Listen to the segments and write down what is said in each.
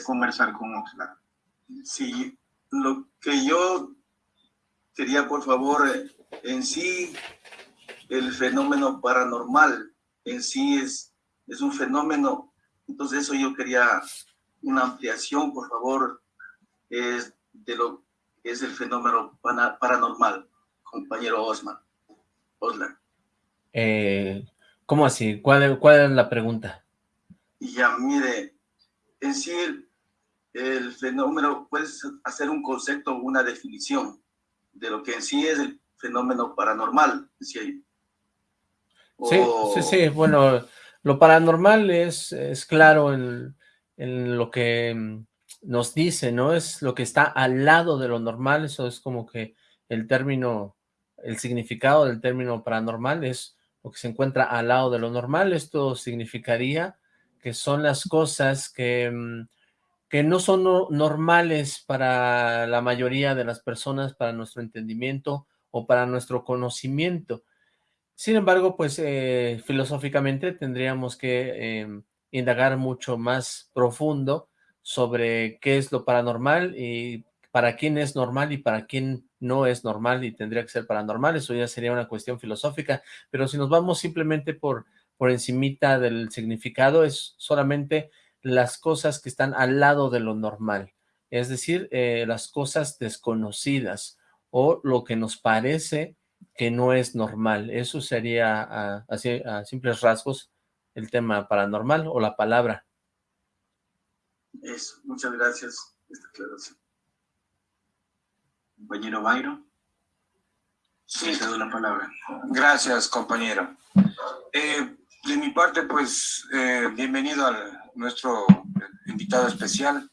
conversar con Oxlack. Sí, lo que yo quería, por favor, en sí, el fenómeno paranormal en sí es, es un fenómeno, entonces eso yo quería una ampliación, por favor, es de lo que es el fenómeno paranormal, compañero Osman. Oslan. Eh, ¿Cómo así? ¿Cuál, ¿Cuál es la pregunta? Ya, mire, en sí el, fenómeno, puedes hacer un concepto, una definición de lo que en sí es el fenómeno paranormal. Sí, sí, sí, bueno, lo paranormal es, es claro en, en lo que mm, nos dice, ¿no? Es lo que está al lado de lo normal, eso es como que el término, el significado del término paranormal es lo que se encuentra al lado de lo normal, esto significaría que son las cosas que, mm, que no son normales para la mayoría de las personas, para nuestro entendimiento o para nuestro conocimiento. Sin embargo, pues eh, filosóficamente tendríamos que em, indagar mucho más profundo sobre qué es lo paranormal y para quién es normal y para quién no es normal y tendría que ser paranormal, eso ya sería una cuestión filosófica, pero si nos vamos simplemente por, por encimita del significado, es solamente las cosas que están al lado de lo normal, es decir, eh, las cosas desconocidas o lo que nos parece que no es normal, eso sería a, a simples rasgos el tema paranormal o la palabra. Eso, muchas gracias esta aclaración. Compañero Byron. Sí, te doy la palabra. Gracias, compañero. Eh, de mi parte, pues, eh, bienvenido a nuestro invitado especial.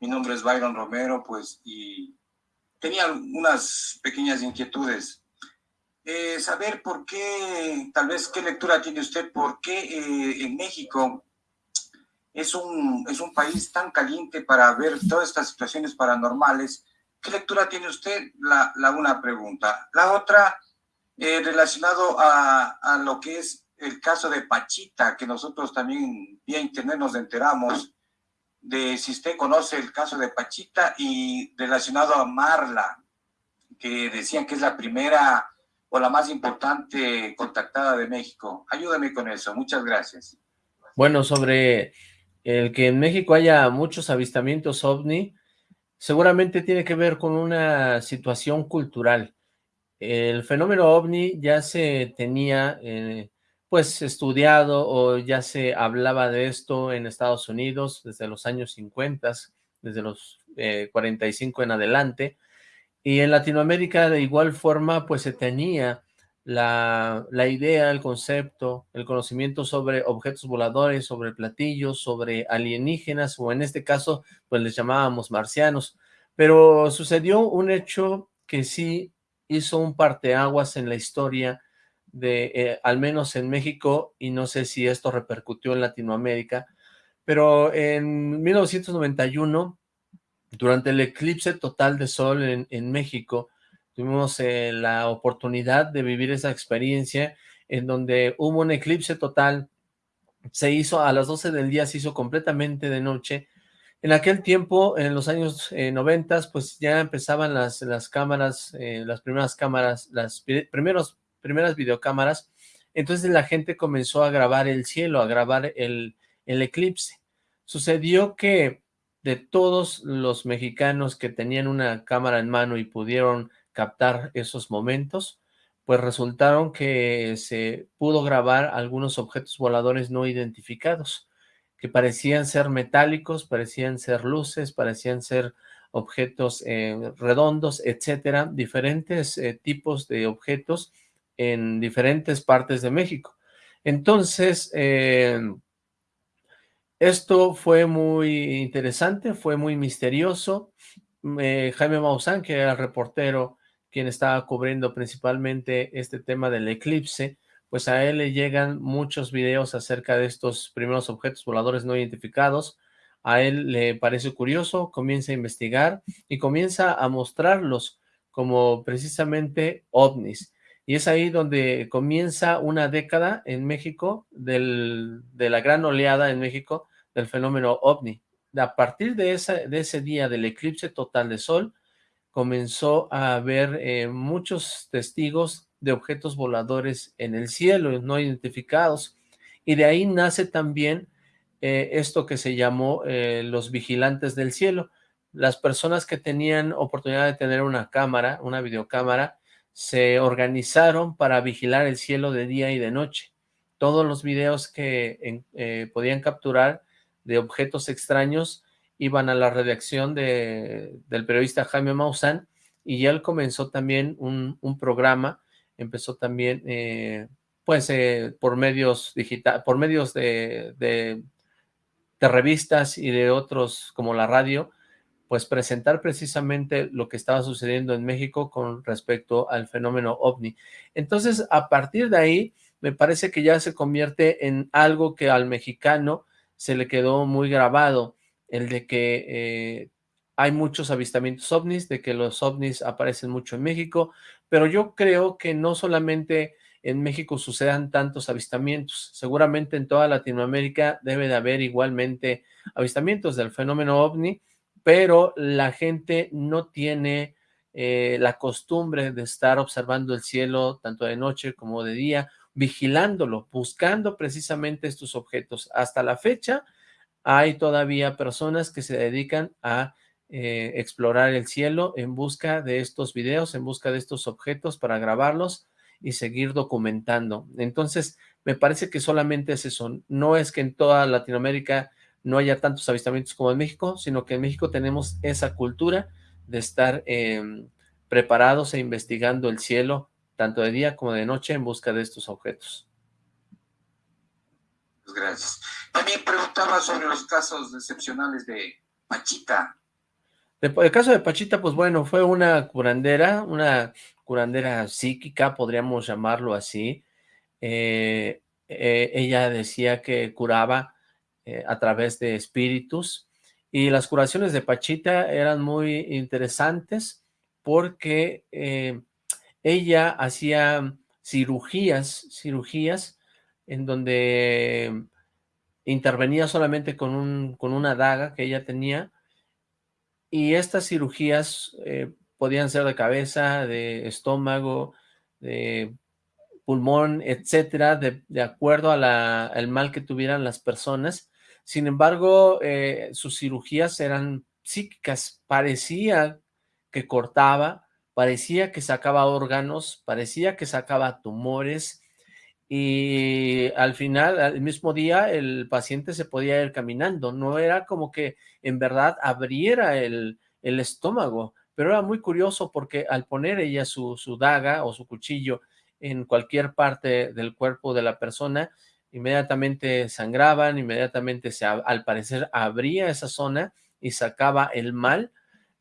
Mi nombre es Byron Romero, pues, y tenía unas pequeñas inquietudes. Eh, saber por qué, tal vez, qué lectura tiene usted, por qué en México es un, es un país tan caliente para ver todas estas situaciones paranormales. ¿Qué lectura tiene usted? La, la una pregunta. La otra, eh, relacionado a, a, lo que es el caso de Pachita, que nosotros también vía internet nos enteramos de si usted conoce el caso de Pachita y relacionado a Marla, que decían que es la primera o la más importante contactada de México. Ayúdame con eso. Muchas gracias. Bueno, sobre el que en México haya muchos avistamientos ovni, seguramente tiene que ver con una situación cultural. El fenómeno ovni ya se tenía, eh, pues, estudiado o ya se hablaba de esto en Estados Unidos desde los años 50, desde los 45 eh, en adelante, y en Latinoamérica de igual forma, pues, se tenía la, la, idea, el concepto, el conocimiento sobre objetos voladores, sobre platillos, sobre alienígenas, o en este caso, pues les llamábamos marcianos. Pero sucedió un hecho que sí hizo un parteaguas en la historia de, eh, al menos en México, y no sé si esto repercutió en Latinoamérica, pero en 1991, durante el eclipse total de sol en, en México, tuvimos eh, la oportunidad de vivir esa experiencia en donde hubo un eclipse total, se hizo a las 12 del día, se hizo completamente de noche. En aquel tiempo, en los años eh, 90, pues ya empezaban las, las cámaras, eh, las primeras cámaras, las primeros, primeras videocámaras, entonces la gente comenzó a grabar el cielo, a grabar el, eclipse. Sucedió que de todos los mexicanos que tenían una cámara en mano y pudieron captar esos momentos, pues resultaron que se pudo grabar algunos objetos voladores no identificados, que parecían ser metálicos, parecían ser luces, parecían ser objetos eh, redondos, etcétera, diferentes eh, tipos de objetos en diferentes partes de México. Entonces, eh, esto fue muy interesante, fue muy misterioso. Jaime Maussan, que era el reportero quien estaba cubriendo principalmente este tema del eclipse, pues a él le llegan muchos videos acerca de estos primeros objetos voladores no identificados, a él le parece curioso, comienza a investigar y comienza a mostrarlos como precisamente ovnis. Y es ahí donde comienza una década en México del, de la gran oleada en México del fenómeno ovni. a partir de, de ese día del eclipse total de sol, comenzó a haber eh, muchos testigos de objetos voladores en el cielo, no identificados, y de ahí nace también eh, esto que se llamó eh, los vigilantes del cielo. Las personas que tenían oportunidad de tener una cámara, una videocámara, se organizaron para vigilar el cielo de día y de noche. Todos los videos que podían capturar de objetos extraños iban a la redacción de, del periodista Jaime Maussan y él comenzó también un, programa, empezó también eh, pues eh, por medios digital, por medios de, de, revistas y de otros como la radio, pues presentar precisamente lo que estaba sucediendo en México con respecto al fenómeno OVNI. Entonces, a partir de ahí, me parece que ya se convierte en algo que al mexicano se le quedó muy grabado el de que eh, hay muchos avistamientos ovnis, de que los ovnis aparecen mucho en México, pero yo creo que no solamente en México sucedan tantos avistamientos, seguramente en toda Latinoamérica debe de haber igualmente avistamientos del fenómeno ovni, pero la gente no tiene eh, la costumbre de estar observando el cielo tanto de noche como de día, vigilándolo, buscando precisamente estos objetos. Hasta la fecha, hay todavía personas que se dedican a eh, explorar el cielo en busca de estos videos, en busca de estos objetos para grabarlos y seguir documentando. Entonces, me parece que solamente es eso. No es que en toda Latinoamérica no haya tantos avistamientos como en México, sino que en México tenemos esa cultura de estar em, preparados e investigando el cielo, tanto de día como de noche, en busca de estos objetos. Gracias. También preguntaba sobre los casos excepcionales de Pachita. El caso de Pachita, pues bueno, fue una curandera, una curandera psíquica, podríamos llamarlo así. Eh, eh, ella decía que curaba eh, a través de espíritus y las curaciones de Pachita eran muy interesantes porque ella hacía cirugías, cirugías en donde intervenía solamente con, un, con una daga que ella tenía, y estas cirugías eh, podían ser de cabeza, de estómago, de pulmón, etcétera, de, acuerdo al mal que tuvieran las personas. Sin embargo, eh, sus cirugías eran psíquicas, parecía que cortaba, parecía que sacaba órganos, parecía que sacaba tumores, y al final, al mismo día, el paciente se podía ir caminando, no era como que en verdad abriera el, estómago, pero era muy curioso porque al poner ella su, su daga o su cuchillo en cualquier parte del cuerpo de la persona, inmediatamente sangraban, inmediatamente se, al parecer abría esa zona y sacaba el mal,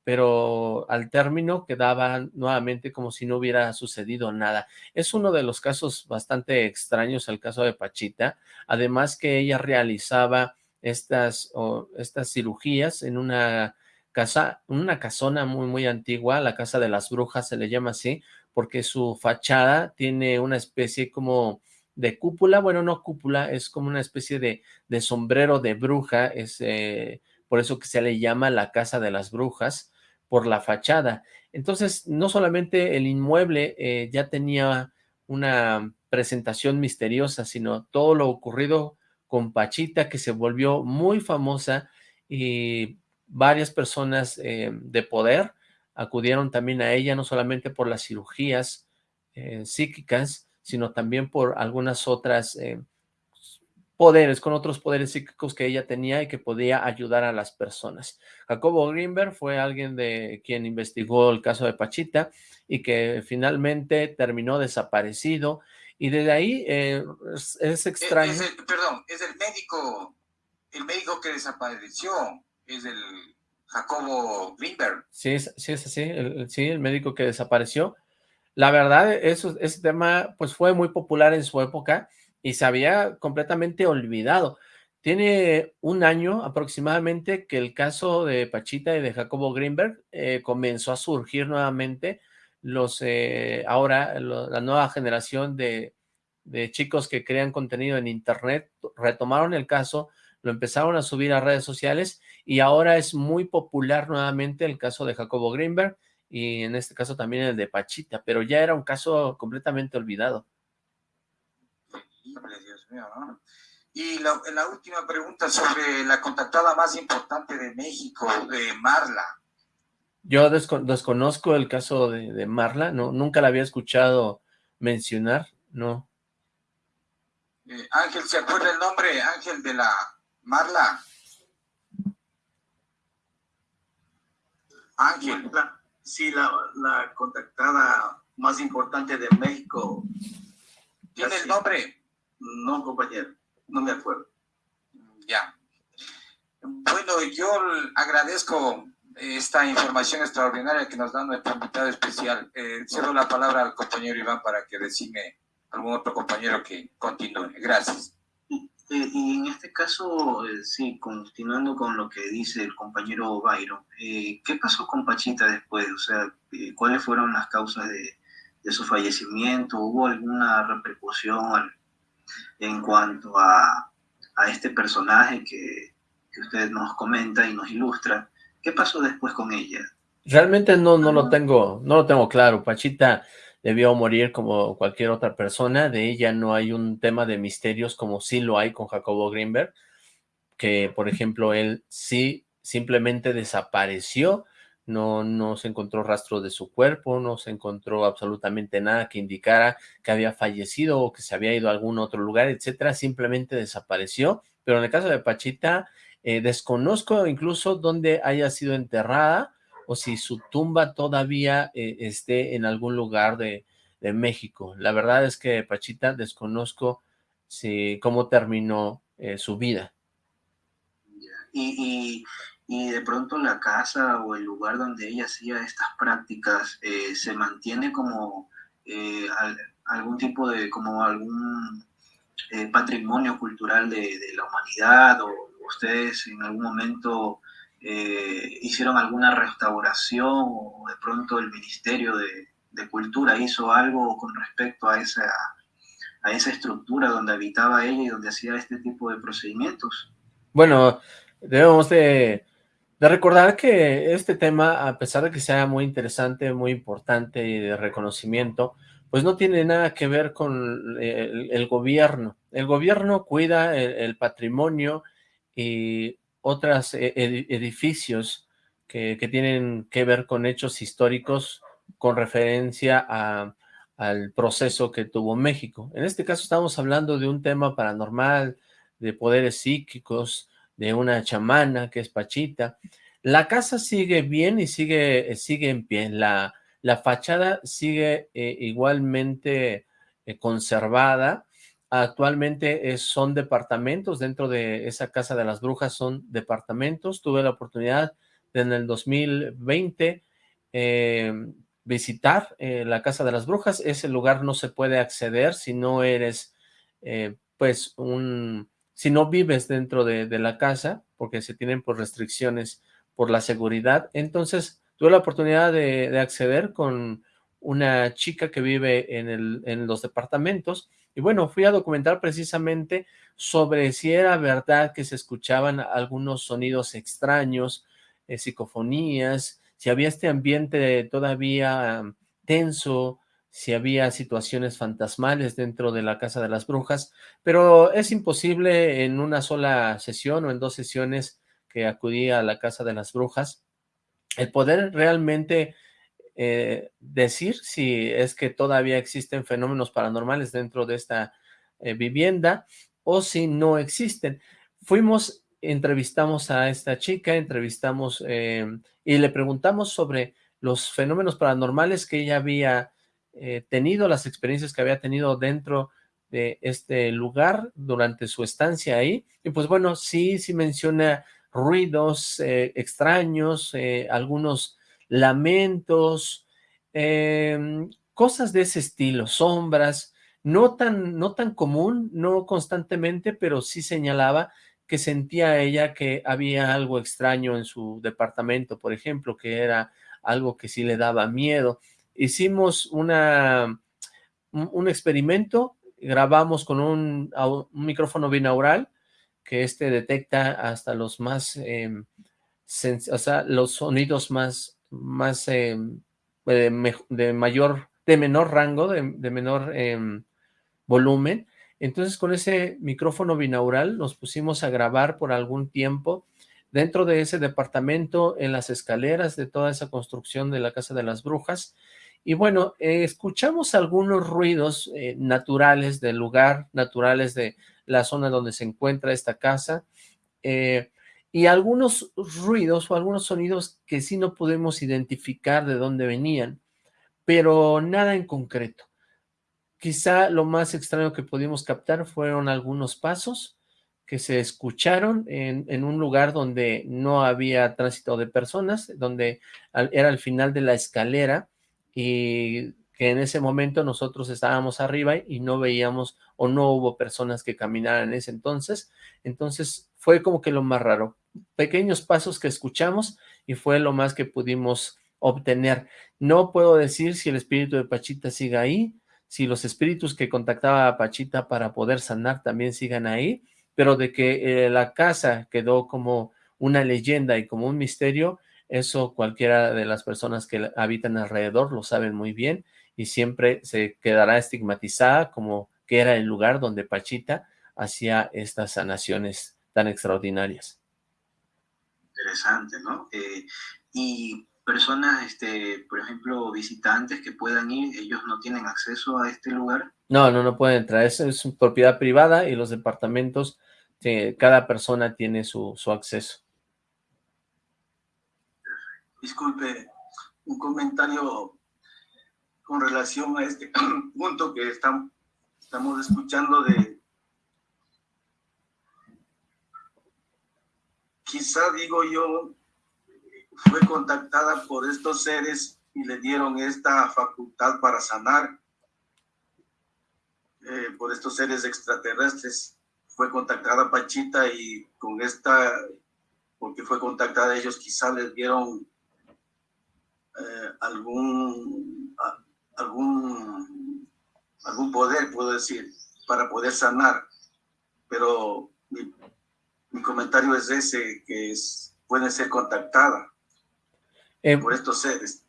pero al término quedaba nuevamente como si no hubiera sucedido nada. Es uno de los casos bastante extraños, el caso de Pachita, además que ella realizaba estas, estas cirugías en una casa, una casona muy, muy antigua, la Casa de las Brujas se le llama así, porque su fachada tiene una especie como de cúpula, bueno, no cúpula, es como una especie de, de sombrero de bruja, es eh, por eso que se le llama la Casa de las Brujas, por la fachada. Entonces, no solamente el inmueble eh, ya tenía una presentación misteriosa, sino todo lo ocurrido con Pachita, que se volvió muy famosa y varias personas eh, de poder acudieron también a ella, no solamente por las cirugías psíquicas, sino también por algunas otras poderes, con otros poderes psíquicos que ella tenía y que podía ayudar a las personas. Jacobo Greenberg fue alguien de quien investigó el caso de Pachita y que finalmente terminó desaparecido y desde ahí eh, es, extraño. perdón, es el médico, el médico que desapareció, es el Jacobo Greenberg. Sí, sí es así, el, sí, el médico que desapareció. La verdad, ese tema pues fue muy popular en su época, y se había completamente olvidado. Tiene un año aproximadamente que el caso de Pachita y de Jacobo Greenberg eh, comenzó a surgir nuevamente. Los eh, ahora la nueva generación de, de chicos que crean contenido en internet retomaron el caso, lo empezaron a subir a redes sociales y ahora es muy popular nuevamente el caso de Jacobo Greenberg y en este caso también el de Pachita, pero ya era un caso completamente olvidado. Dios mío, ¿no? Y la, última pregunta sobre la contactada más importante de México, de Marla. Yo desconozco el caso de, Marla, no, nunca la había escuchado mencionar, no. Eh, Ángel, ¿se acuerda el nombre, Ángel, de la Marla? Ángel. Sí, la, la contactada más importante de México. ¿Tiene el nombre? No, compañero no me acuerdo. Ya. Bueno, yo agradezco esta información extraordinaria que nos da nuestro invitado especial. Eh, cedo la palabra al compañero Iván para que decime algún otro compañero que continúe. Gracias. Eh, y en este caso, eh, sí, continuando con lo que dice el compañero Byron, eh, ¿qué pasó con Pachita después? O sea, ¿cuáles fueron las causas de, de, su fallecimiento? ¿Hubo alguna repercusión, en cuanto a, este personaje que, usted nos comenta y nos ilustra. ¿Qué pasó después con ella? Realmente no, no lo tengo, no lo tengo claro. Pachita debió morir como cualquier otra persona. De ella no hay un tema de misterios como sí lo hay con Jacobo Greenberg, que por ejemplo él sí simplemente desapareció no, no se encontró rastro de su cuerpo, no se encontró absolutamente nada que indicara que había fallecido o que se había ido a algún otro lugar, etcétera, simplemente desapareció, pero en el caso de Pachita, eh, desconozco incluso dónde haya sido enterrada o si su tumba todavía eh, esté en algún lugar de, México. La verdad es que Pachita desconozco si, cómo terminó eh, su vida. y y de pronto la casa o el lugar donde ella hacía estas prácticas eh, se mantiene como algún tipo de, como algún patrimonio cultural de, la humanidad o ustedes en algún momento hicieron alguna restauración o de pronto el Ministerio de, Cultura hizo algo con respecto a esa, a esa estructura donde habitaba ella y donde hacía este tipo de procedimientos. Bueno, debemos de recordar que este tema, a pesar de que sea muy interesante, muy importante y de reconocimiento, pues no tiene nada que ver con el, gobierno. El gobierno cuida el, patrimonio y otros e, edificios que, tienen que ver con hechos históricos con referencia al proceso que tuvo México. En este caso estamos hablando de un tema paranormal, de poderes psíquicos, de una chamana que es Pachita. La casa sigue bien y sigue, sigue en pie. La, la fachada sigue eh, igualmente eh, conservada. Actualmente son departamentos, dentro de esa casa de las brujas son departamentos. Tuve la oportunidad de en el 2020 em, visitar eh, la casa de las brujas. Ese lugar no se puede acceder si no eres, pues, un si no vives dentro de, la casa, porque se tienen por restricciones por la seguridad. Entonces, tuve la oportunidad de, acceder con una chica que vive en, el, en los departamentos, y bueno, fui a documentar precisamente sobre si era verdad que se escuchaban algunos sonidos extraños, eh, psicofonías, si había este ambiente todavía tenso, si había situaciones fantasmales dentro de la Casa de las Brujas, pero es imposible en una sola sesión o en dos sesiones que acudí a la Casa de las Brujas, el poder realmente eh, decir si es que todavía existen fenómenos paranormales dentro de esta eh, vivienda o si no existen. Fuimos, entrevistamos a esta chica, entrevistamos eh, y le preguntamos sobre los fenómenos paranormales que ella había tenido, las experiencias que había tenido dentro de este lugar durante su estancia ahí. Y pues bueno, sí, sí menciona ruidos extraños, algunos lamentos, em, cosas de ese estilo, sombras, no tan, no tan común, no constantemente, pero sí señalaba que sentía ella que había algo extraño en su departamento, por ejemplo, que era algo que sí le daba miedo. Hicimos una, un experimento, grabamos con un, micrófono binaural que este detecta hasta los más em, o sea, los sonidos más, más eh, de, mayor, de menor rango, de, menor em, volumen. Entonces con ese micrófono binaural nos pusimos a grabar por algún tiempo dentro de ese departamento, en las escaleras de toda esa construcción de la Casa de las Brujas. Y bueno, eh, escuchamos algunos ruidos eh, naturales del lugar, naturales de la zona donde se encuentra esta casa, eh, y algunos ruidos o algunos sonidos que sí no podemos identificar de dónde venían, pero nada en concreto. Quizá lo más extraño que pudimos captar fueron algunos pasos que se escucharon en, un lugar donde no había tránsito de personas, donde era al final de la escalera y que en ese momento nosotros estábamos arriba y no veíamos o no hubo personas que caminaran en ese entonces, entonces fue como que lo más raro, pequeños pasos que escuchamos y fue lo más que pudimos obtener. No puedo decir si el espíritu de Pachita sigue ahí, si los espíritus que contactaba a Pachita para poder sanar también sigan ahí, pero de que eh, la casa quedó como una leyenda y como un misterio, eso cualquiera de las personas que habitan alrededor lo saben muy bien y siempre se quedará estigmatizada como que era el lugar donde Pachita hacía estas sanaciones tan extraordinarias. Interesante, ¿no? Eh, y personas, este, por ejemplo, visitantes que puedan ir, ellos no tienen acceso a este lugar. No, no, no pueden entrar, es, es propiedad privada y los departamentos, eh, cada persona tiene su, su acceso. Disculpe, un comentario con relación a este punto que estamos escuchando de... Quizá, digo yo, fue contactada por estos seres y le dieron esta facultad para sanar eh, por estos seres extraterrestres. Fue contactada Pachita y con esta, porque fue contactada ellos, quizá les dieron eh, algún, algún, algún poder, puedo decir, para poder sanar. Pero mi, comentario es ese, que es, puede ser contactada eh, por estos seres.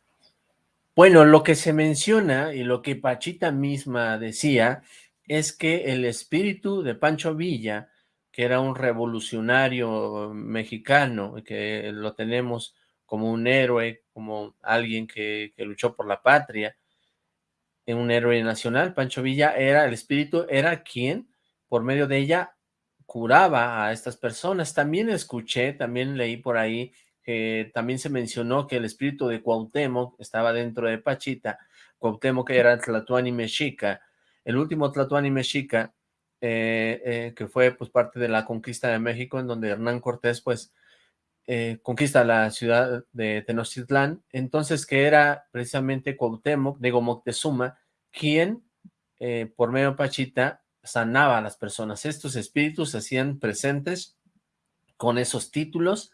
Bueno, lo que se menciona y lo que Pachita misma decía es que el espíritu de Pancho Villa, que era un revolucionario mexicano, que lo tenemos como un héroe, como alguien que, que luchó por la patria, un héroe nacional, Pancho Villa era, el espíritu era quien, por medio de ella, curaba a estas personas. También escuché, también leí por ahí, que también se mencionó que el espíritu de Cuauhtémoc estaba dentro de Pachita, Cuauhtémoc era Tlatuani Mexica, el último Tlatuani Mexica, eh, eh, que fue pues parte de la conquista de México, en donde Hernán Cortés pues eh, conquista la ciudad de Tenochtitlán, entonces que era precisamente Cuauhtémoc, de Moctezuma, quien por medio de Pachita sanaba a las personas. Estos espíritus se hacían presentes con esos títulos,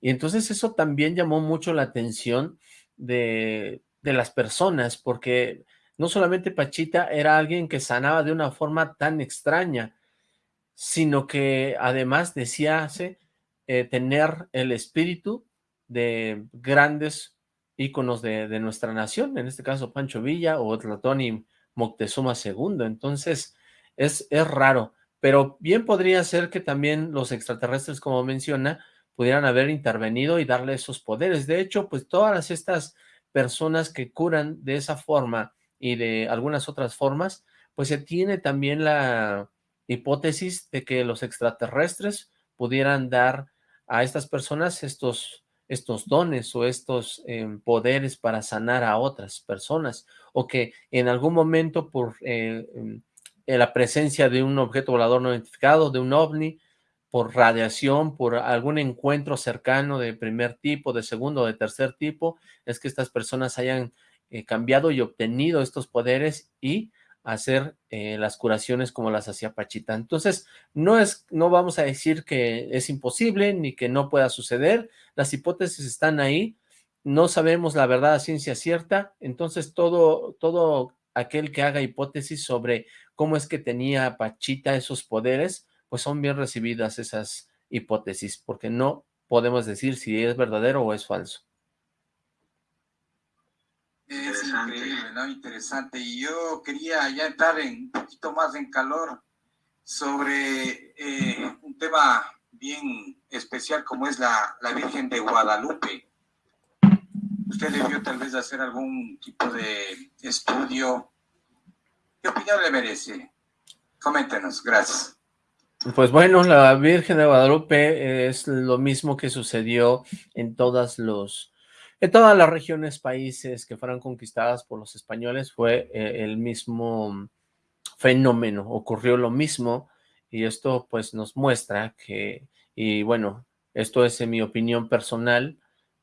y entonces eso también llamó mucho la atención de, de las personas, porque no solamente Pachita era alguien que sanaba de una forma tan extraña, sino que además decía eh, tener el espíritu de grandes íconos de, nuestra nación, en este caso Pancho Villa o Tlatoni Moctezuma II, entonces es, es raro, pero bien podría ser que también los extraterrestres, como menciona, pudieran haber intervenido y darle esos poderes. De hecho, pues todas estas personas que curan de esa forma y de algunas otras formas, pues se tiene también la hipótesis de que los extraterrestres pudieran dar a estas personas estos, estos dones o estos em, poderes para sanar a otras personas, o que en algún momento por eh, em, la presencia de un objeto volador no identificado, de un ovni, por radiación, por algún encuentro cercano de primer tipo, de segundo de tercer tipo, es que estas personas hayan eh, cambiado y obtenido estos poderes y hacer eh, las curaciones como las hacía Pachita. Entonces, no, es, no vamos a decir que es imposible ni que no pueda suceder, las hipótesis están ahí, no sabemos la verdad a ciencia cierta, entonces todo, todo aquel que haga hipótesis sobre cómo es que tenía Pachita esos poderes, pues son bien recibidas esas hipótesis, porque no podemos decir si es verdadero o es falso. Es increíble, ¿no? Interesante. Y yo quería ya entrar en, un poquito más en calor sobre eh, un tema bien especial como es la, la Virgen de Guadalupe. Usted debió tal vez hacer algún tipo de estudio. ¿Qué opinión le merece? Coméntenos, gracias. Pues bueno, la Virgen de Guadalupe es lo mismo que sucedió en todas los en todas las regiones, países que fueron conquistadas por los españoles fue eh, el mismo fenómeno, ocurrió lo mismo y esto pues nos muestra que, y bueno, esto es en mi opinión personal,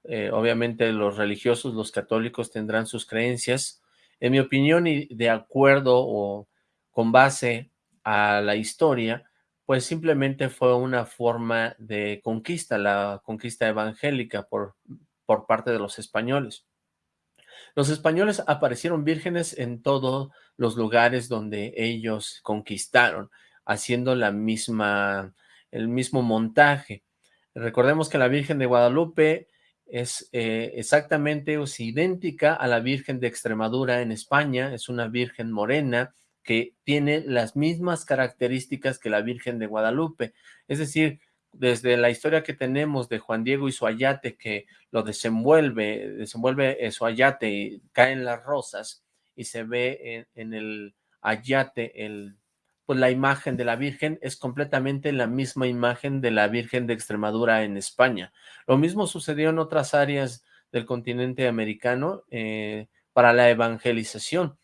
eh, obviamente los religiosos, los católicos tendrán sus creencias, en mi opinión y de acuerdo o con base a la historia, pues simplemente fue una forma de conquista, la conquista evangélica por, por parte de los españoles. Los españoles aparecieron vírgenes en todos los lugares donde ellos conquistaron, haciendo la misma, el mismo montaje. Recordemos que la Virgen de Guadalupe es eh, exactamente o idéntica a la Virgen de Extremadura en España, es una Virgen morena que tiene las mismas características que la Virgen de Guadalupe, es decir, desde la historia que tenemos de Juan Diego y su ayate que lo desenvuelve, desenvuelve su ayate y caen las rosas y se ve en, el ayate el, pues la imagen de la Virgen es completamente la misma imagen de la Virgen de Extremadura en España. Lo mismo sucedió en otras áreas del continente americano eh, para la evangelización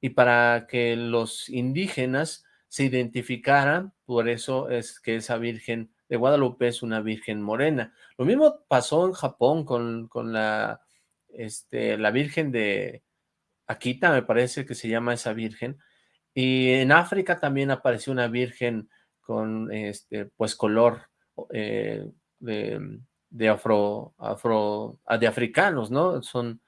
y para que los indígenas se identificaran, por eso es que esa Virgen de Guadalupe es una virgen morena. Lo mismo pasó en Japón con, con la, este, la virgen de Akita, me parece que se llama esa virgen, y en África también apareció una virgen con este, pues color eh, de, de, afro, afro, de africanos, ¿no? Son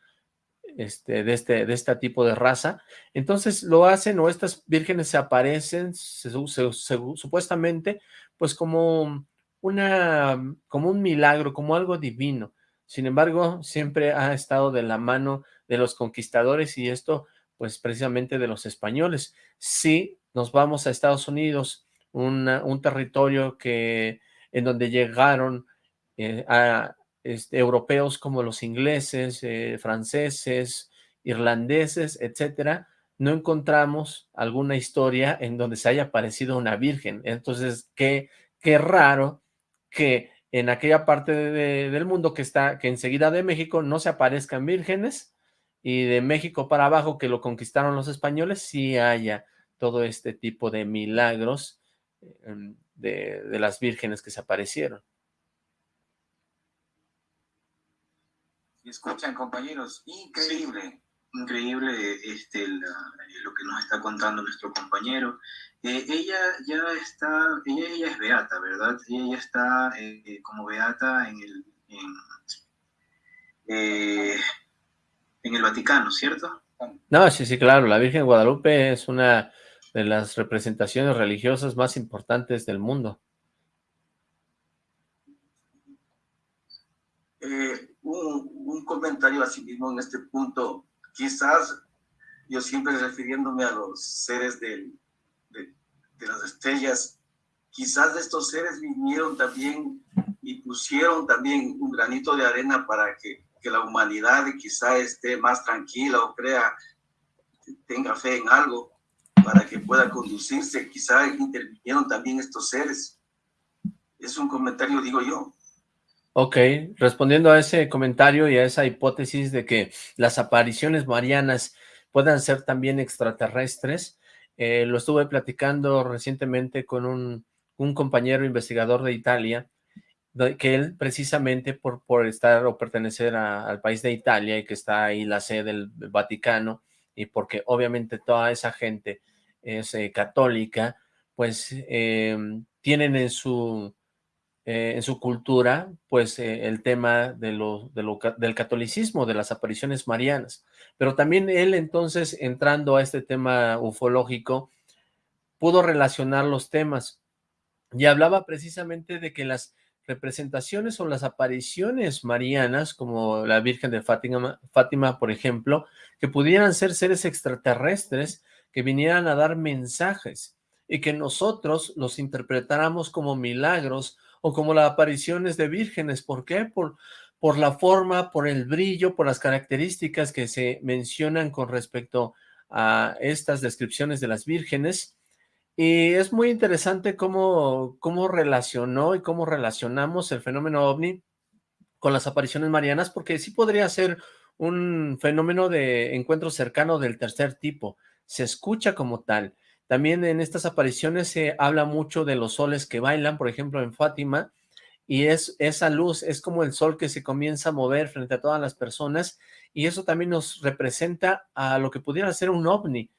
este, de, este, de este tipo de raza. Entonces lo hacen o estas vírgenes se aparecen supuestamente pues como una, como un milagro, como algo divino. Sin embargo, siempre ha estado de la mano de los conquistadores y esto pues precisamente de los españoles. Si nos vamos a Estados Unidos, un territorio que en donde llegaron eh, a este, europeos como los ingleses, eh, franceses, irlandeses, etcétera, no encontramos alguna historia en donde se haya aparecido una virgen. Entonces, qué, qué raro que en aquella parte del mundo que está, que enseguida de México no se aparezcan vírgenes y de México para abajo que lo conquistaron los españoles, sí haya todo este tipo de milagros em, de, de las vírgenes que se aparecieron. escuchan compañeros, increíble. increíble este, lo que nos está contando nuestro compañero. Eh, ella ya está, ella, es beata, ¿verdad? Ella ya está eh, como beata en el, en, eh, en el Vaticano, ¿cierto? No, sí, sí, claro. La Virgen de Guadalupe es una de las representaciones religiosas más importantes del mundo. un, un comentario así mismo en este punto. Quizás yo siempre refiriéndome a los seres de, de, las estrellas, quizás estos seres vinieron también y pusieron también un granito de arena para que, que la humanidad quizá esté más tranquila o crea, tenga fe en algo para que pueda conducirse. Quizá intervinieron también estos seres. Es un comentario, digo yo. Ok, respondiendo a ese comentario y a esa hipótesis de que las apariciones marianas puedan ser también extraterrestres, eh, lo estuve platicando recientemente con un, compañero investigador de Italia, que él precisamente por, por estar o pertenecer al país de Italia y que está ahí la sede del Vaticano, y porque obviamente toda esa gente es eh, católica, pues eh, tienen en su eh, en su cultura, pues eh, el tema de lo, del catolicismo, de las apariciones marianas. Pero también él entonces, entrando a este tema ufológico, pudo relacionar los temas y hablaba precisamente de que las, representaciones o las apariciones marianas, como la Virgen de Fátima, Fátima, por ejemplo, que pudieran ser seres extraterrestres que vinieran a dar mensajes y que nosotros los interpretáramos como milagros o como las apariciones de vírgenes. ¿Por qué? Por, por la forma, por el brillo, por las características que se mencionan con respecto a estas descripciones de las vírgenes y es muy interesante cómo, cómo relacionó y cómo relacionamos el fenómeno ovni con las apariciones marianas, porque sí podría ser un fenómeno de encuentro cercano del tercer tipo, se escucha como tal. También en estas apariciones se habla mucho de los soles que bailan, por ejemplo en Fátima, y es esa luz, es como el sol que se comienza a mover frente a todas las personas, y eso también nos representa a lo que pudiera ser un ovni.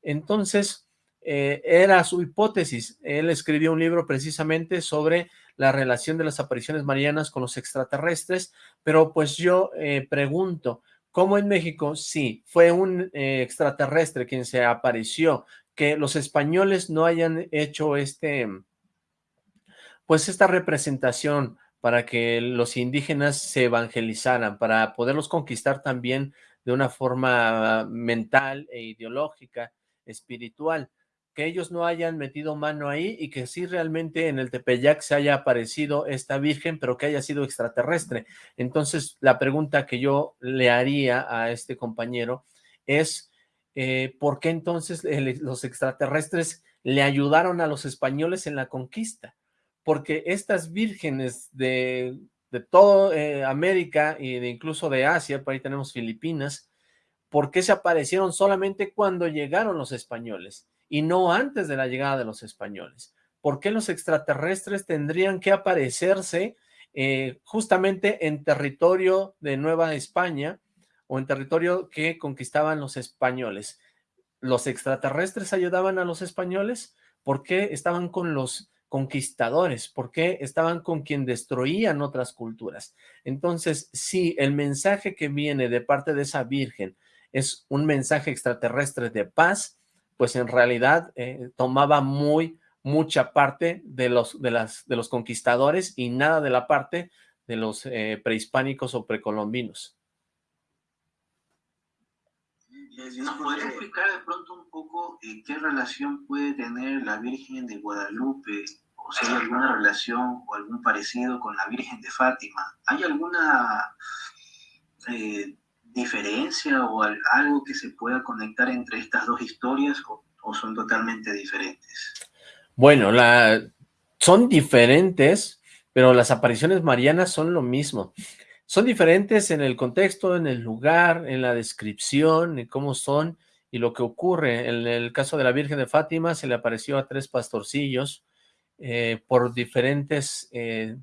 Entonces, eh, era su hipótesis. Él escribió un libro precisamente sobre la relación de las apariciones marianas con los extraterrestres, pero pues yo eh, pregunto, ¿cómo en México sí fue un eh, extraterrestre quien se apareció, que los españoles no hayan hecho este, pues esta representación para que los indígenas se evangelizaran, para poderlos conquistar también de una forma mental e ideológica, espiritual? Que ellos no hayan metido mano ahí y que sí realmente en el Tepeyac se haya aparecido esta virgen, pero que haya sido extraterrestre. Entonces, la pregunta que yo le haría a este compañero es, eh, ¿por qué entonces los extraterrestres le ayudaron a los españoles en la conquista? Porque estas vírgenes de, de toda eh, América y de incluso de Asia, por ahí tenemos Filipinas, ¿por qué se aparecieron solamente cuando llegaron los españoles? Y no antes de la llegada de los españoles. ¿Por qué los extraterrestres tendrían que aparecerse eh, justamente en territorio de Nueva España o en territorio que conquistaban los españoles? ¿Los extraterrestres ayudaban a los españoles? ¿Por qué estaban con los conquistadores? ¿Por qué estaban con quien destruían otras culturas? Entonces, si el mensaje que viene de parte de esa virgen es un mensaje extraterrestre de paz, pues en realidad eh, tomaba muy, mucha parte de los, de, las, de los conquistadores y nada de la parte de los eh, prehispánicos o precolombinos. ¿Nos podría explicar de pronto un poco eh, qué relación puede tener la Virgen de Guadalupe o si hay alguna relación o algún parecido con la Virgen de Fátima? ¿Hay alguna diferencia o algo que se pueda conectar entre estas dos historias o, son totalmente diferentes? Bueno, la, son diferentes, pero las apariciones marianas son lo mismo. Son diferentes en el contexto, en el lugar, en la descripción, en cómo son y lo que ocurre. En el caso de la Virgen de Fátima se le apareció a tres pastorcillos eh, por diferentes eh,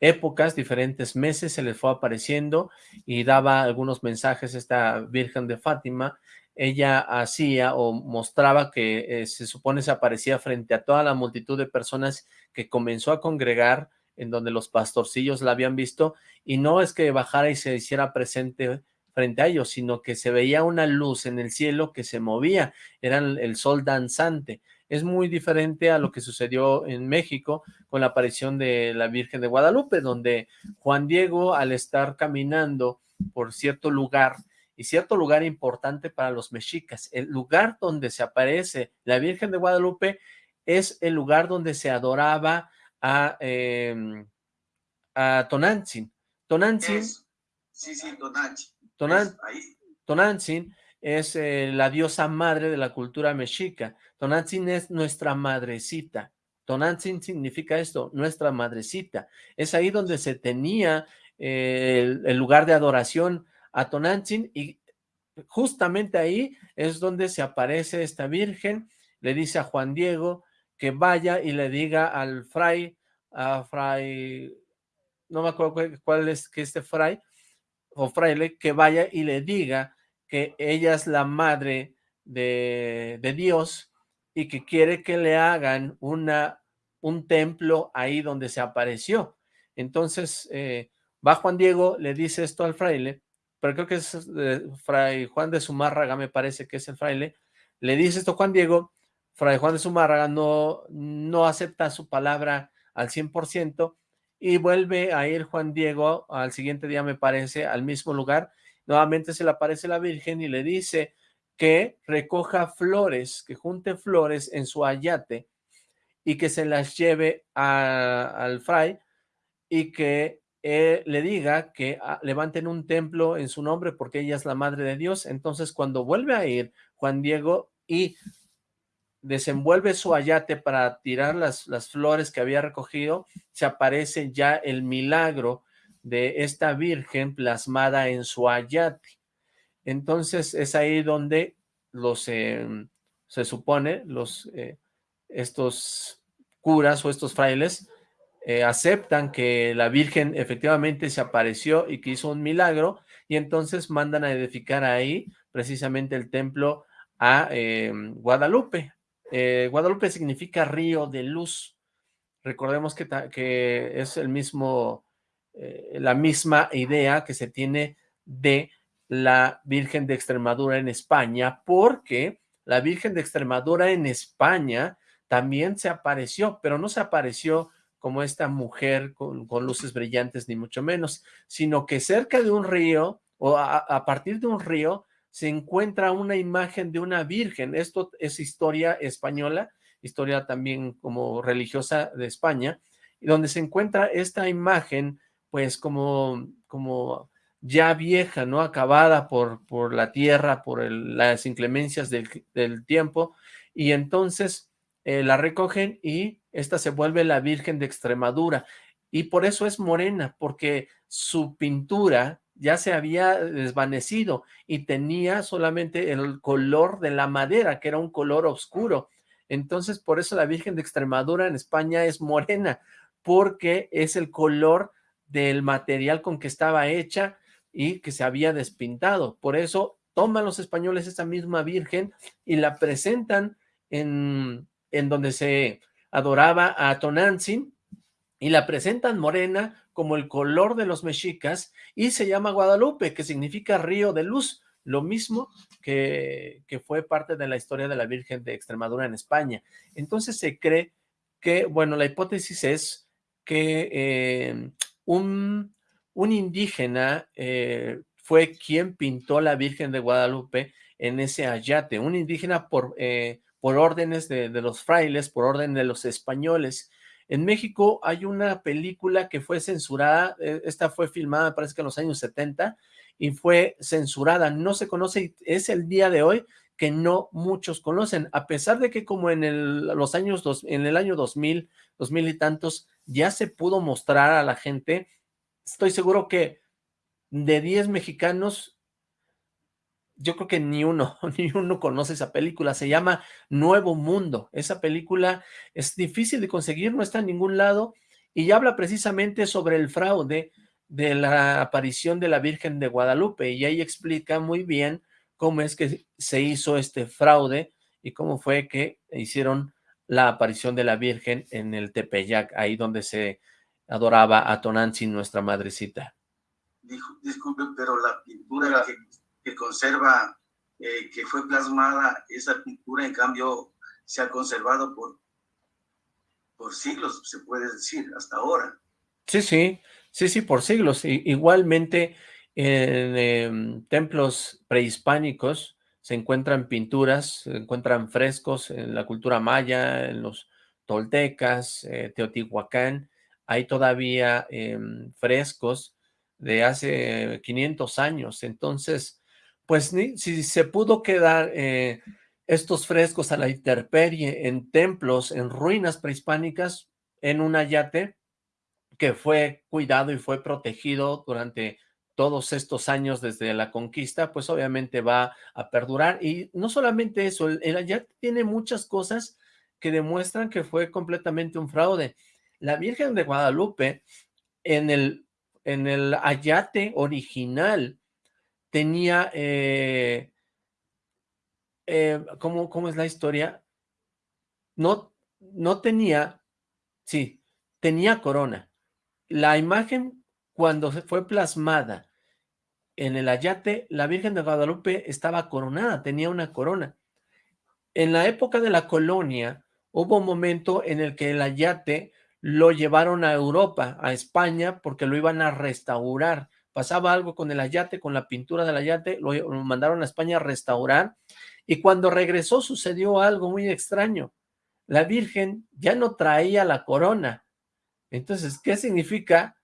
épocas, diferentes meses, se les fue apareciendo y daba algunos mensajes esta Virgen de Fátima. Ella hacía o mostraba que eh, se supone se aparecía frente a toda la multitud de personas que comenzó a congregar en donde los pastorcillos la habían visto y no es que bajara y se hiciera presente frente a ellos, sino que se veía una luz en el cielo que se movía, era el sol danzante es muy diferente a lo que sucedió en México con la aparición de la Virgen de Guadalupe, donde Juan Diego, al estar caminando por cierto lugar, y cierto lugar importante para los mexicas, el lugar donde se aparece la Virgen de Guadalupe es el lugar donde se adoraba a, eh, a Tonantzin. Tonantzin. Sí, sí, Tonantzin. Tonantzin es eh, la diosa madre de la cultura mexica. Tonantzin es nuestra madrecita. Tonantzin significa esto, nuestra madrecita. Es ahí donde se tenía eh, el, lugar de adoración a Tonantzin y justamente ahí es donde se aparece esta virgen, le dice a Juan Diego que vaya y le diga al fray, a fray, no me acuerdo cuál, es que este fray, o fraile, que vaya y le diga que ella es la madre de, Dios y que quiere que le hagan una, un templo ahí donde se apareció. Entonces, eh, va Juan Diego, le dice esto al fraile, pero creo que es Fray Juan de Zumárraga, me parece que es el fraile, le dice esto a Juan Diego, Fray Juan de Zumárraga no, no acepta su palabra al 100% y vuelve a ir Juan Diego al siguiente día, me parece, al mismo lugar. Nuevamente se le aparece la Virgen y le dice que recoja flores, que junte flores en su ayate y que se las lleve al fray y que eh, le diga que ah, levanten un templo en su nombre porque ella es la madre de Dios. Entonces cuando vuelve a ir Juan Diego y desenvuelve su ayate para tirar las, las flores que había recogido, se aparece ya el milagro de esta virgen plasmada en su ayate. Entonces es ahí donde los, em, se supone, los, eh, estos curas o estos frailes eh, aceptan que la Virgen efectivamente se apareció y que hizo un milagro, y entonces mandan a edificar ahí precisamente el templo a em, Guadalupe, eh, Guadalupe significa río de luz. Recordemos que, que es el mismo, eh, la misma idea que se tiene de la Virgen de Extremadura en España, porque la Virgen de Extremadura en España también se apareció, pero no se apareció como esta mujer con, luces brillantes, ni mucho menos, sino que cerca de un río, o a partir de un río, se encuentra una imagen de una virgen. Esto es historia española, historia también como religiosa de España, donde se encuentra esta imagen, pues como, como ya vieja, ¿no? Acabada por, por la tierra, por las inclemencias del, tiempo, y entonces eh, la recogen y esta se vuelve la Virgen de Extremadura, y por eso es morena, porque su pintura ya se había desvanecido y tenía solamente el color de la madera, que era un color oscuro. Entonces, por eso la Virgen de Extremadura en España es morena, porque es el color del material con que estaba hecha y que se había despintado. Por eso toman los españoles esa misma Virgen y la presentan en, en donde se adoraba a Tonantzin y la presentan morena como el color de los mexicas y se llama Guadalupe, que significa río de luz, lo mismo que, que fue parte de la historia de la Virgen de Extremadura en España. Entonces se cree que, bueno, la hipótesis es que eh, un, un, indígena eh, fue quien pintó la Virgen de Guadalupe en ese ayate, un indígena por, eh, por órdenes de, de los frailes, por orden de los españoles, en México hay una película que fue censurada, eh, esta fue filmada parece que en los años 70 y fue censurada, no se conoce, es el día de hoy que no muchos conocen, a pesar de que como en el, los años, dos, en el año 2000, 2000 y tantos, ya se pudo mostrar a la gente, estoy seguro que de 10 mexicanos, yo creo que ni uno, ni uno conoce esa película, se llama Nuevo Mundo, esa película es difícil de conseguir, no está en ningún lado, y habla precisamente sobre el fraude de la aparición de la Virgen de Guadalupe, y ahí explica muy bien cómo es que se hizo este fraude, y cómo fue que hicieron la aparición de la Virgen en el Tepeyac, ahí donde se adoraba a Tonantzin, nuestra madrecita. Disculpe, pero la pintura que que conserva, eh, que fue plasmada, esa pintura en cambio se ha conservado por, por siglos, se puede decir, hasta ahora. Sí, sí, sí, sí, por siglos. igualmente en em, templos prehispánicos se encuentran pinturas, se encuentran frescos en la cultura maya, en los toltecas, eh, Teotihuacán, hay todavía em, frescos de hace 500 años, entonces pues si se pudo quedar eh, estos frescos a la intemperie en templos, en ruinas prehispánicas, en un ayate que fue cuidado y fue protegido durante todos estos años desde la conquista, pues obviamente va a perdurar. Y no solamente eso, el, el ayate tiene muchas cosas que demuestran que fue completamente un fraude. La Virgen de Guadalupe, en el, en el ayate original, tenía, eh, eh, ¿cómo, es la historia? No, no tenía, sí, tenía corona. La imagen cuando fue plasmada en el ayate, la Virgen de Guadalupe estaba coronada, tenía una corona. En la época de la colonia, hubo un momento en el que el ayate lo llevaron a Europa, a España, porque lo iban a restaurar. Pasaba algo con el ayate, con la pintura del ayate, lo, lo mandaron a España a restaurar, y cuando regresó sucedió algo muy extraño. La Virgen ya no traía la corona. Entonces, ¿qué significa?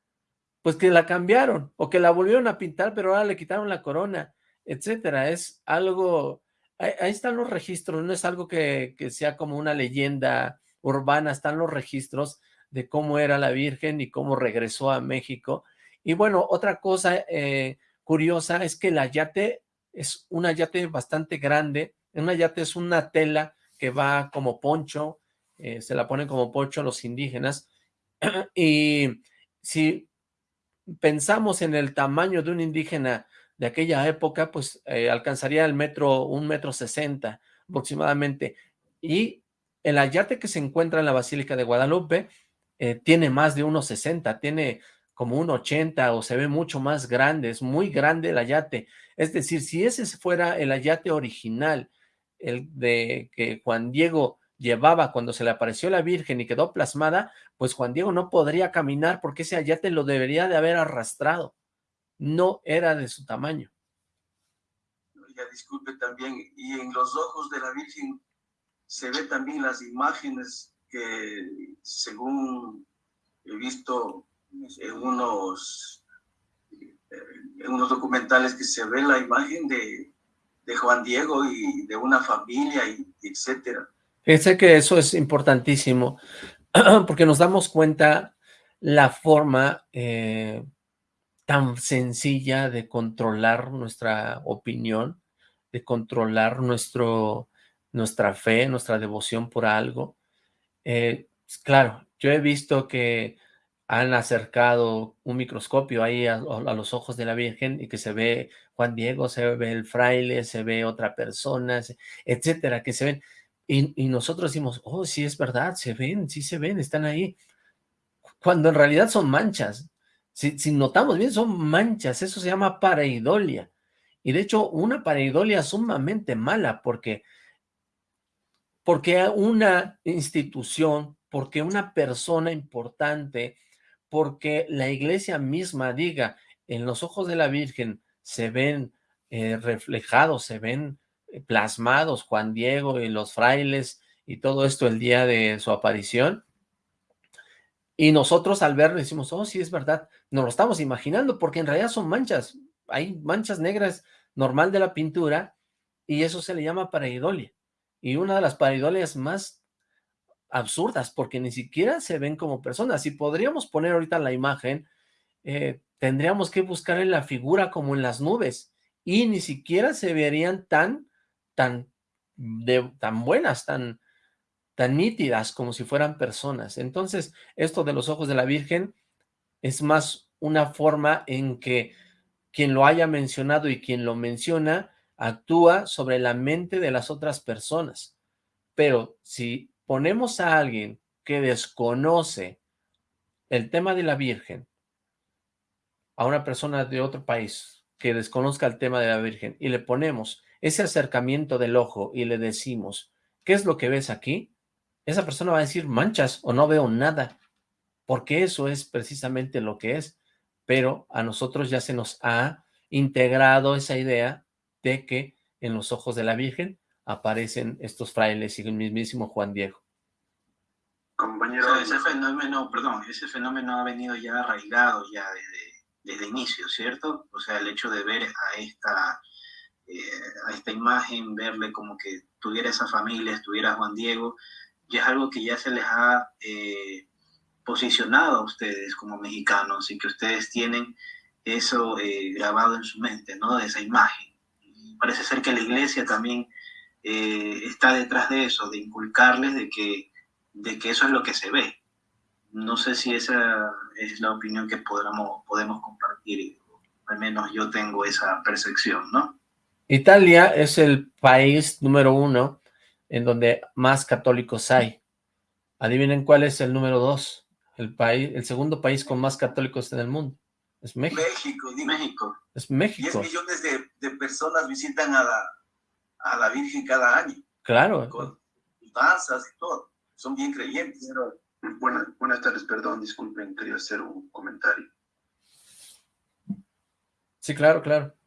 Pues que la cambiaron, o que la volvieron a pintar, pero ahora le quitaron la corona, etcétera. Es algo ahí, están los registros, no es algo que, sea como una leyenda urbana, están los registros de cómo era la Virgen y cómo regresó a México. Y bueno, otra cosa eh, curiosa es que el ayate es un ayate bastante grande, un ayate es una tela que va como poncho, eh, se la ponen como poncho los indígenas, y si pensamos en el tamaño de un indígena de aquella época, pues eh, alcanzaría el metro, un metro sesenta aproximadamente. Y el ayate que se encuentra en la Basílica de Guadalupe eh, tiene más de unos 60, tiene como un 80 o se ve mucho más grande, es muy grande el ayate. Es decir, si ese fuera el ayate original, el de que Juan Diego llevaba cuando se le apareció la Virgen y quedó plasmada, pues Juan Diego no podría caminar porque ese ayate lo debería de haber arrastrado no era de su tamaño. Ya disculpe también, y en los ojos de la Virgen se ve también las imágenes que según he visto en unos, en unos documentales que se ve la imagen de, de Juan Diego y de una familia, y, etcétera. Fíjense que eso es importantísimo, porque nos damos cuenta la forma eh, tan sencilla de controlar nuestra opinión, de controlar nuestro, nuestra fe, nuestra devoción por algo. Eh, claro, yo he visto que han acercado un microscopio ahí a, los ojos de la Virgen y que se ve Juan Diego, se ve el fraile, se ve otra persona, etcétera, que se ven. Y, nosotros decimos, oh, sí es verdad, se ven, sí se ven, están ahí. Cuando en realidad son manchas, si, notamos bien, son manchas, eso se llama pareidolia. Y de hecho, una pareidolia sumamente mala, porque, porque una institución, porque una persona importante, porque la iglesia misma diga, en los ojos de la Virgen se ven eh, reflejados, se ven plasmados Juan Diego y los frailes y todo esto el día de su aparición, y nosotros al verlo decimos, oh, sí, es verdad, nos lo estamos imaginando, porque en realidad son manchas, hay manchas negras normal de la pintura, y eso se le llama pareidolia. Y una de las pareidolias más absurdas, porque ni siquiera se ven como personas. Si podríamos poner ahorita la imagen, eh, tendríamos que buscar en la figura como en las nubes, y ni siquiera se verían tan, tan, de, tan buenas, tan, tan nítidas como si fueran personas. Entonces, esto de los ojos de la Virgen es más una forma en que quien lo haya mencionado y quien lo menciona actúa sobre la mente de las otras personas. Pero si ponemos a alguien que desconoce el tema de la Virgen, a una persona de otro país que desconozca el tema de la Virgen y le ponemos ese acercamiento del ojo y le decimos, ¿qué es lo que ves aquí? esa persona va a decir manchas o no veo nada, porque eso es precisamente lo que es, pero a nosotros ya se nos ha integrado esa idea de que en los ojos de la Virgen aparecen estos frailes y el mismísimo Juan Diego. Compañero, ese fenómeno, perdón, ese fenómeno ha venido ya arraigado ya desde, desde inicio, ¿cierto? O sea, el hecho de ver a esta, a esta imagen, verle como que tuviera esa familia, estuviera Juan Diego, y es algo que ya se les ha eh, posicionado a ustedes como mexicanos y que ustedes tienen eso eh, grabado en su mente, ¿no? De esa imagen. parece ser que la iglesia también eh, está detrás de eso, de inculcarles de que, de que eso es lo que se ve. No sé si esa es la opinión que podamos, podemos compartir, al menos yo tengo esa percepción, ¿no? Italia es el país número uno en donde más católicos hay. Adivinen cuál es el número dos, el país, el segundo país con más católicos en el mundo. Es México. México, México. Es México. 10 millones de, personas visitan a la, a la Virgen cada año. Claro. Con danzas y todo. Son bien creyentes. Buenas, buenas tardes, perdón, disculpen, quería hacer un comentario. Sí, claro, claro.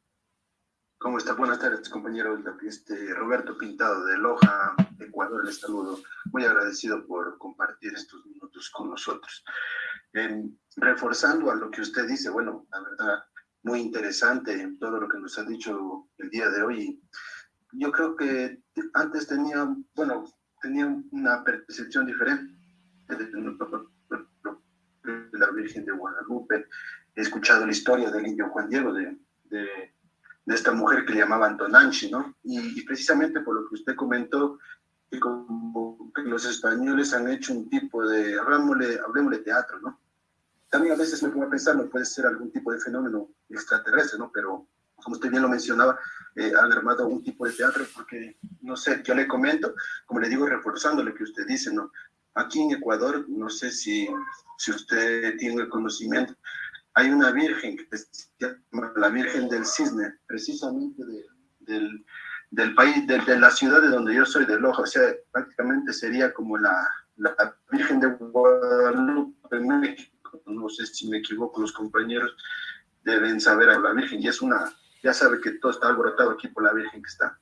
¿Cómo está? Buenas tardes, compañero. Este, Roberto Pintado de Loja, Ecuador, les saludo. Muy agradecido por compartir estos minutos con nosotros. reforzando a lo que usted dice, bueno, la verdad, muy interesante todo lo que nos ha dicho el día de hoy. Yo creo que antes tenía, bueno, tenía una percepción diferente de la Virgen de Guadalupe. He escuchado la historia del indio Juan Diego, de, de, esta mujer que le llamaban Tonanchi, ¿no? Y, precisamente por lo que usted comentó, que como que los españoles han hecho un tipo de, hablemosle, hablemosle teatro, ¿no? También a veces me pongo a pensar, no puede ser algún tipo de fenómeno extraterrestre, ¿no? Pero como usted bien lo mencionaba, eh, han armado un tipo de teatro porque, no sé, yo le comento, como le digo, reforzando lo que usted dice, ¿no? Aquí en Ecuador, no sé si, si usted tiene el conocimiento, hay una virgen que llama la Virgen del Cisne, precisamente del, del, país, de, de, la ciudad de donde yo soy, de Loja, o sea, prácticamente sería como la, la Virgen de Guadalupe México, no sé si me equivoco, los compañeros deben saber a la Virgen, y es una, ya sabe que todo está alborotado aquí por la Virgen que está.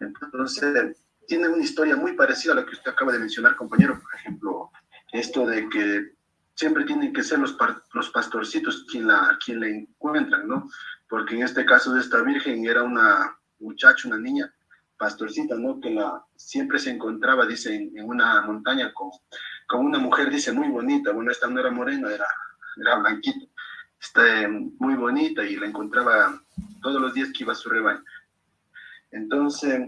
Entonces, tiene una historia muy parecida a la que usted acaba de mencionar, compañero. Por ejemplo, esto de que siempre tienen que ser los, los pastorcitos quien la, quien la encuentran, ¿no? Porque en este caso de esta virgen era una muchacha, una niña, pastorcita, ¿no? Que la, siempre se encontraba, dice, en, una montaña con, con, una mujer, dice, muy bonita. Bueno, esta no era morena, era, era blanquita. Está muy bonita y la encontraba todos los días que iba a su rebaño. Entonces,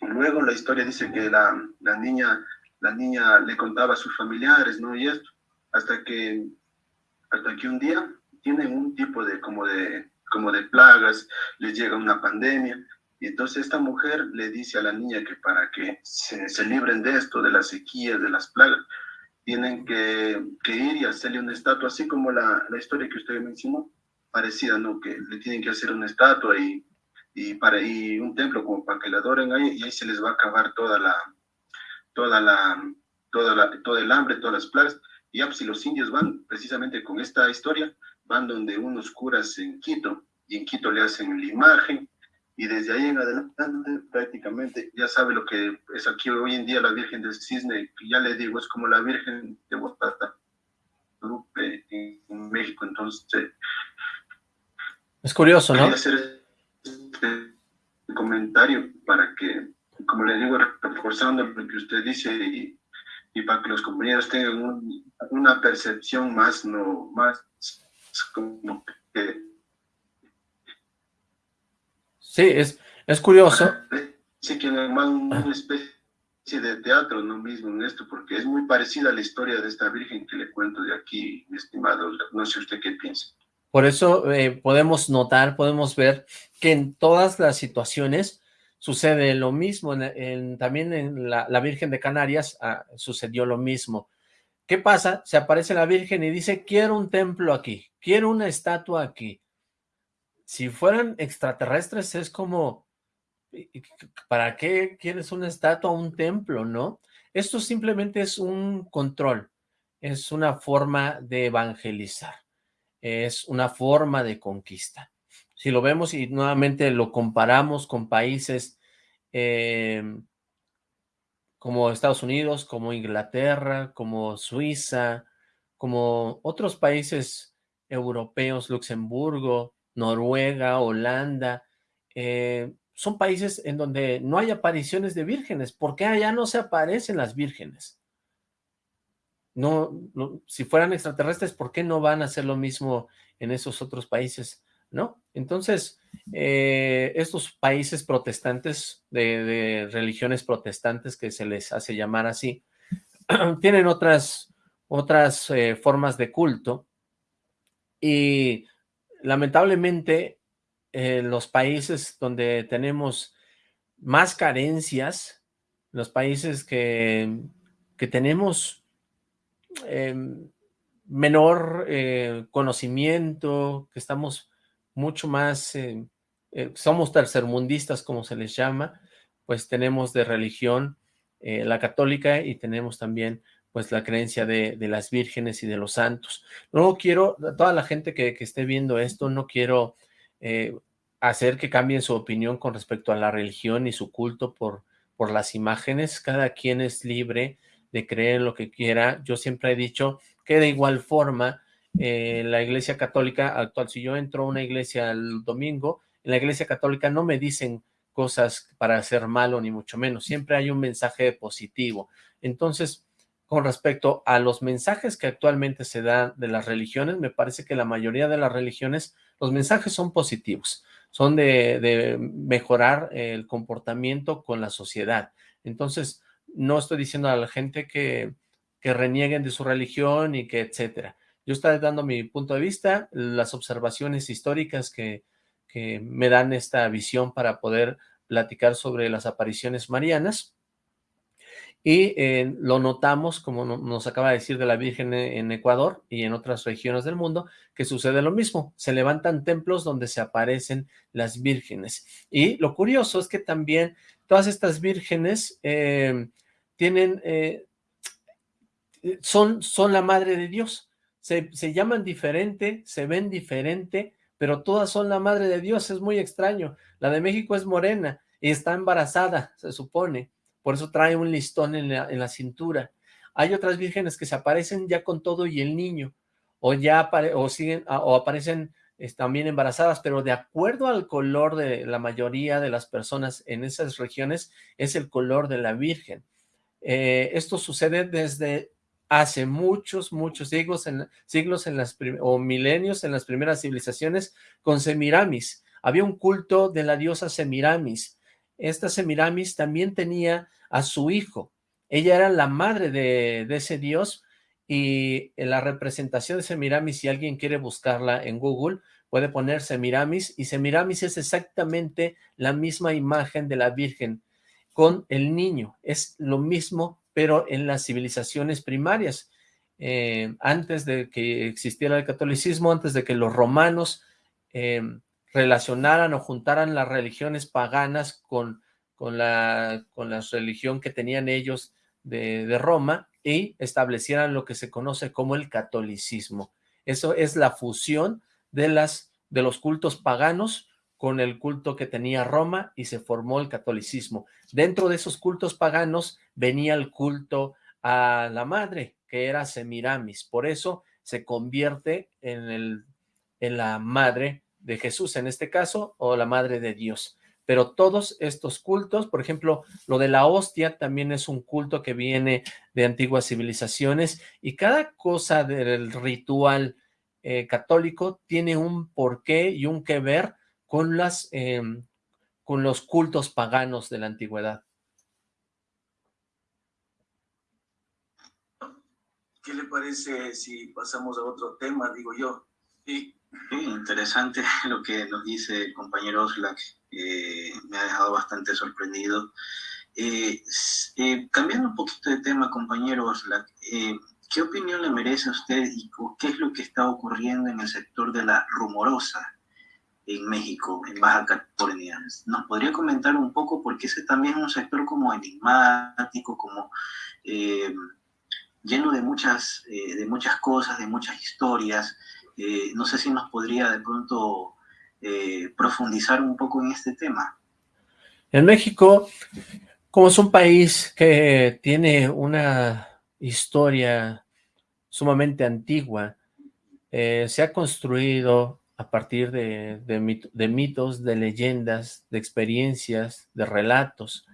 Luego la historia dice que la, la, niña, la niña le contaba a sus familiares, ¿no? Y esto, hasta que, hasta que un día tienen un tipo de como, de, como de plagas, les llega una pandemia, y entonces esta mujer le dice a la niña que para que se, se libren de esto, de las sequías, de las plagas, tienen que, que, ir y hacerle una estatua, así como la, la historia que usted mencionó, parecida, ¿no? Que le tienen que hacer una estatua y y, para, y un templo como para que la adoren ahí, y ahí se les va a acabar toda la, toda la, toda la, todo el hambre, todas las plagas. Y ya, pues, si los indios van precisamente con esta historia, van donde unos curas en Quito, y en Quito le hacen la imagen, y desde ahí en adelante prácticamente ya sabe lo que es aquí hoy en día la Virgen del Cisne, que ya le digo, es como la Virgen de Guadalajara en México, entonces... Es curioso, ¿no? este comentario para que, como le digo, reforzando lo que usted dice y, y para que los compañeros tengan una percepción más, no, más como que... Sí, es, es curioso. Sí, que más una especie de teatro, no mismo en esto, porque es muy parecida a la historia de esta virgen que le cuento de aquí, mi estimado. No sé usted qué piensa. Por eso eh, podemos notar, podemos ver que en todas las situaciones sucede lo mismo. En, también en la, Virgen de Canarias ah, sucedió lo mismo. ¿Qué pasa? Se aparece la Virgen y dice, quiero un templo aquí, quiero una estatua aquí. Si fueran extraterrestres es como, ¿para qué quieres una estatua, un templo, no? Esto simplemente es un control, es una forma de evangelizar es una forma de conquista. Si lo vemos y nuevamente lo comparamos con países em, como Estados Unidos, como Inglaterra, como Suiza, como otros países europeos, Luxemburgo, Noruega, Holanda, eh, son países en donde no hay apariciones de vírgenes. ¿Por qué allá no se aparecen las vírgenes? No, si fueran extraterrestres, ¿por qué no van a hacer lo mismo en esos otros países? ¿No? Entonces, eh, estos países protestantes, de, religiones protestantes que se les hace llamar así, tienen otras, otras eh, formas de culto y lamentablemente en los países donde tenemos más carencias, los países que, que tenemos Em, menor eh, conocimiento, que estamos mucho más, eh, eh, somos tercermundistas como se les llama, pues tenemos de religión la católica y tenemos también pues la creencia de, las vírgenes y de los santos. No quiero, toda la gente que, esté viendo esto, no quiero eh, hacer que cambien su opinión con respecto a la religión y su culto por, por las imágenes. Cada quien es libre de creer lo que quiera. Yo siempre he dicho que de igual forma eh, la iglesia católica actual, si yo entro a una iglesia el domingo, en la iglesia católica no me dicen cosas para hacer malo, ni mucho menos. Siempre hay un mensaje positivo. Entonces, con respecto a los mensajes que actualmente se dan de las religiones, me parece que la mayoría de las religiones, los mensajes son positivos, son de, mejorar el comportamiento con la sociedad. Entonces, no estoy diciendo a la gente que, que renieguen de su religión y que etcétera. Yo estoy dando mi punto de vista, las observaciones históricas que, que me dan esta visión para poder platicar sobre las apariciones marianas, y eh, lo notamos, como nos acaba de decir de la Virgen e, en Ecuador y en otras regiones del mundo, que sucede lo mismo. Se levantan templos donde se aparecen las vírgenes. Y lo curioso es que también todas estas vírgenes eh, tienen, eh, son, son la madre de Dios. Se, se llaman diferente, se ven diferente, pero todas son la madre de Dios. Es muy extraño. La de México es morena y está embarazada, se supone por eso trae un listón en la, cintura. Hay otras vírgenes que se aparecen ya con todo y el niño, o ya o siguen, ah, o aparecen también embarazadas, pero de acuerdo al color de la mayoría de las personas en esas regiones, es el color de la virgen. Eh, esto sucede desde hace muchos, muchos siglos, en, siglos en las o milenios en las primeras civilizaciones con Semiramis. Había un culto de la diosa Semiramis, esta Semiramis también tenía a su hijo. Ella era la madre de, ese dios y en la representación de Semiramis, si alguien quiere buscarla en Google, puede poner Semiramis y Semiramis es exactamente la misma imagen de la Virgen con el niño. Es lo mismo, pero en las civilizaciones primarias. Eh, antes de que existiera el catolicismo, antes de que los romanos eh, relacionaran o juntaran las religiones paganas con, con, la, con la religión que tenían ellos de, de Roma y establecieran lo que se conoce como el catolicismo. Eso es la fusión de, las, de los cultos paganos con el culto que tenía Roma y se formó el catolicismo. Dentro de esos cultos paganos venía el culto a la madre, que era Semiramis. Por eso se convierte en, el, en la madre de Jesús en este caso, o la Madre de Dios. Pero todos estos cultos, por ejemplo, lo de la hostia también es un culto que viene de antiguas civilizaciones y cada cosa del ritual eh, católico tiene un porqué y un que ver con, las, em, con los cultos paganos de la antigüedad. ¿Qué le parece si pasamos a otro tema, digo yo? Sí, interesante lo que nos dice el compañero Oslak, eh, me ha dejado bastante sorprendido. Eh, eh, cambiando un poquito de tema, compañero Oslak, ¿qué opinión le merece a usted y qué es lo que está ocurriendo en el sector de la rumorosa en México, en Baja California? ¿Nos podría comentar un poco? Porque ese también es un sector como enigmático, como lleno de muchas, de muchas cosas, de muchas historias. Eh, no sé si nos podría de pronto eh, profundizar un poco en este tema. En México, como es un país que tiene una historia sumamente antigua, eh, se ha construido a partir de, mitos, de leyendas, de experiencias, de relatos,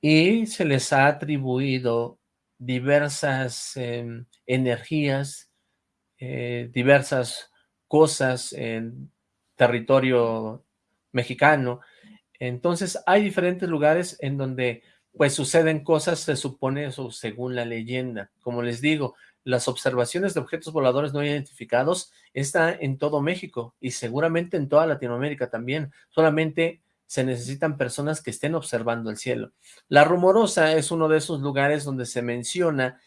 y se les ha atribuido diversas em, energías, eh, diversas cosas en territorio mexicano. Entonces hay diferentes lugares en donde pues suceden cosas, se supone eso según la leyenda. Como les digo, las observaciones de objetos voladores no identificados están en todo México y seguramente en toda Latinoamérica también. Solamente se necesitan personas que estén observando el cielo. La Rumorosa es uno de esos lugares donde se menciona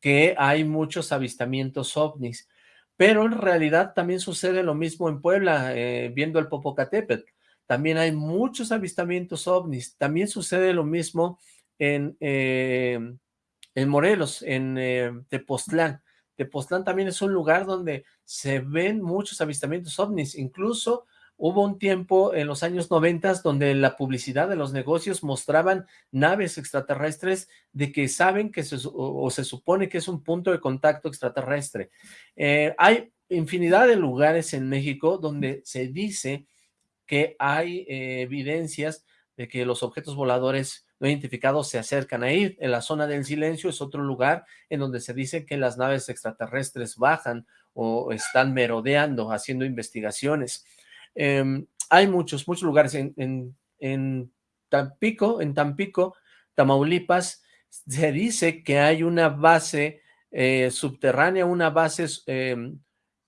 que hay muchos avistamientos ovnis. Pero en realidad también sucede lo mismo en Puebla, eh, viendo el Popocatépetl. También hay muchos avistamientos ovnis. También sucede lo mismo en, eh, en Morelos, en eh, Tepoztlán. Tepoztlán también es un lugar donde se ven muchos avistamientos ovnis, incluso Hubo un tiempo en los años 90 donde la publicidad de los negocios mostraban naves extraterrestres de que saben que se, o, se supone que es un punto de contacto extraterrestre. Eh, hay infinidad de lugares en México donde se dice que hay eh, evidencias de que los objetos voladores no identificados se acercan a ir. En la zona del silencio es otro lugar en donde se dice que las naves extraterrestres bajan o están merodeando, haciendo investigaciones. Em, hay muchos, muchos lugares en, en, Tampico, en Tampico, Tamaulipas, se dice que hay una base eh, subterránea, una base em,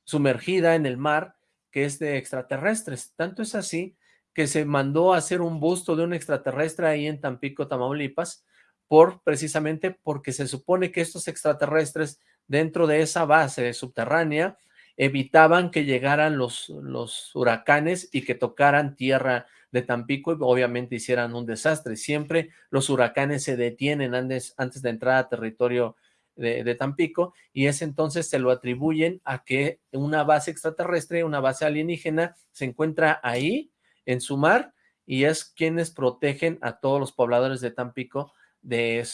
sumergida en el mar que es de extraterrestres. Tanto es así que se mandó a hacer un busto de un extraterrestre ahí en Tampico, Tamaulipas, por precisamente porque se supone que estos extraterrestres dentro de esa base subterránea evitaban que llegaran los, los huracanes y que tocaran tierra de Tampico y obviamente hicieran un desastre. Siempre los huracanes se detienen antes, antes de entrar a territorio de, de, Tampico y ese entonces se lo atribuyen a que una base extraterrestre, una base alienígena se encuentra ahí en su mar y es quienes protegen a todos los pobladores de Tampico de,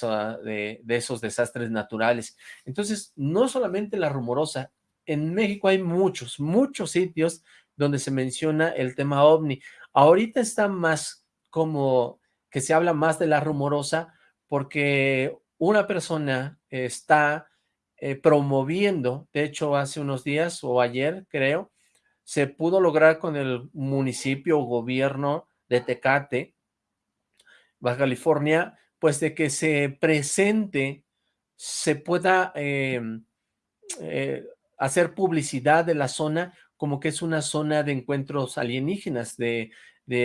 de, de esos desastres naturales. Entonces, no solamente la rumorosa, en México hay muchos, muchos sitios donde se menciona el tema ovni. Ahorita está más como que se habla más de la rumorosa porque una persona está eh, promoviendo, de hecho hace unos días o ayer creo, se pudo lograr con el municipio o gobierno de Tecate, Baja California, pues de que se presente, se pueda eh, eh, hacer publicidad de la zona como que es una zona de encuentros alienígenas, de,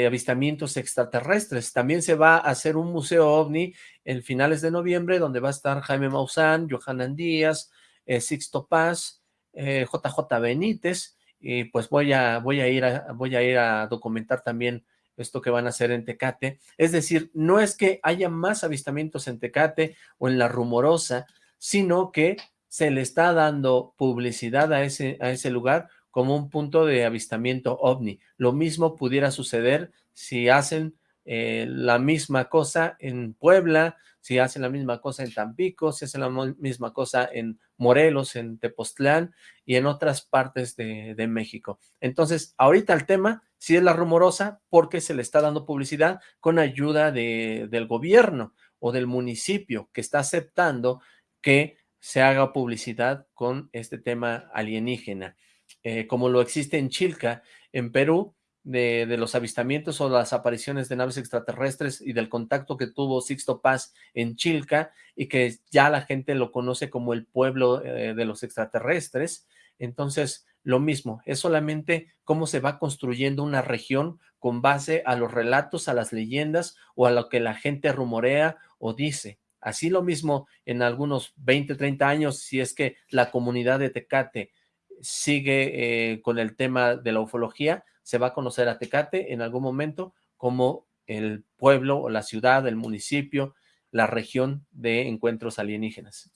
avistamientos extraterrestres. También se va a hacer un museo ovni en finales de noviembre, donde va a estar Jaime Maussan, Johanan Díaz, eh, Sixto Paz, JJ eh, Benítez, y pues voy a, voy, a ir a, voy a ir a documentar también esto que van a hacer en Tecate. Es decir, no es que haya más avistamientos en Tecate o en La Rumorosa, sino que se le está dando publicidad a ese, a ese lugar como un punto de avistamiento ovni. Lo mismo pudiera suceder si hacen eh, la misma cosa en Puebla, si hacen la misma cosa en Tampico, si hacen la misma cosa en Morelos, en Tepoztlán y en otras partes de, México. Entonces, ahorita el tema sí es la rumorosa porque se le está dando publicidad con ayuda de, del gobierno o del municipio que está aceptando que se haga publicidad con este tema alienígena, eh, como lo existe en Chilca, en Perú, de, los avistamientos o las apariciones de naves extraterrestres y del contacto que tuvo Sixto Paz en Chilca y que ya la gente lo conoce como el pueblo eh, de los extraterrestres. Entonces, lo mismo, es solamente cómo se va construyendo una región con base a los relatos, a las leyendas o a lo que la gente rumorea o dice. Así lo mismo en algunos 20, 30 años, si es que la comunidad de Tecate sigue eh, con el tema de la ufología, se va a conocer a Tecate en algún momento como el pueblo o la ciudad, el municipio, la región de encuentros alienígenas.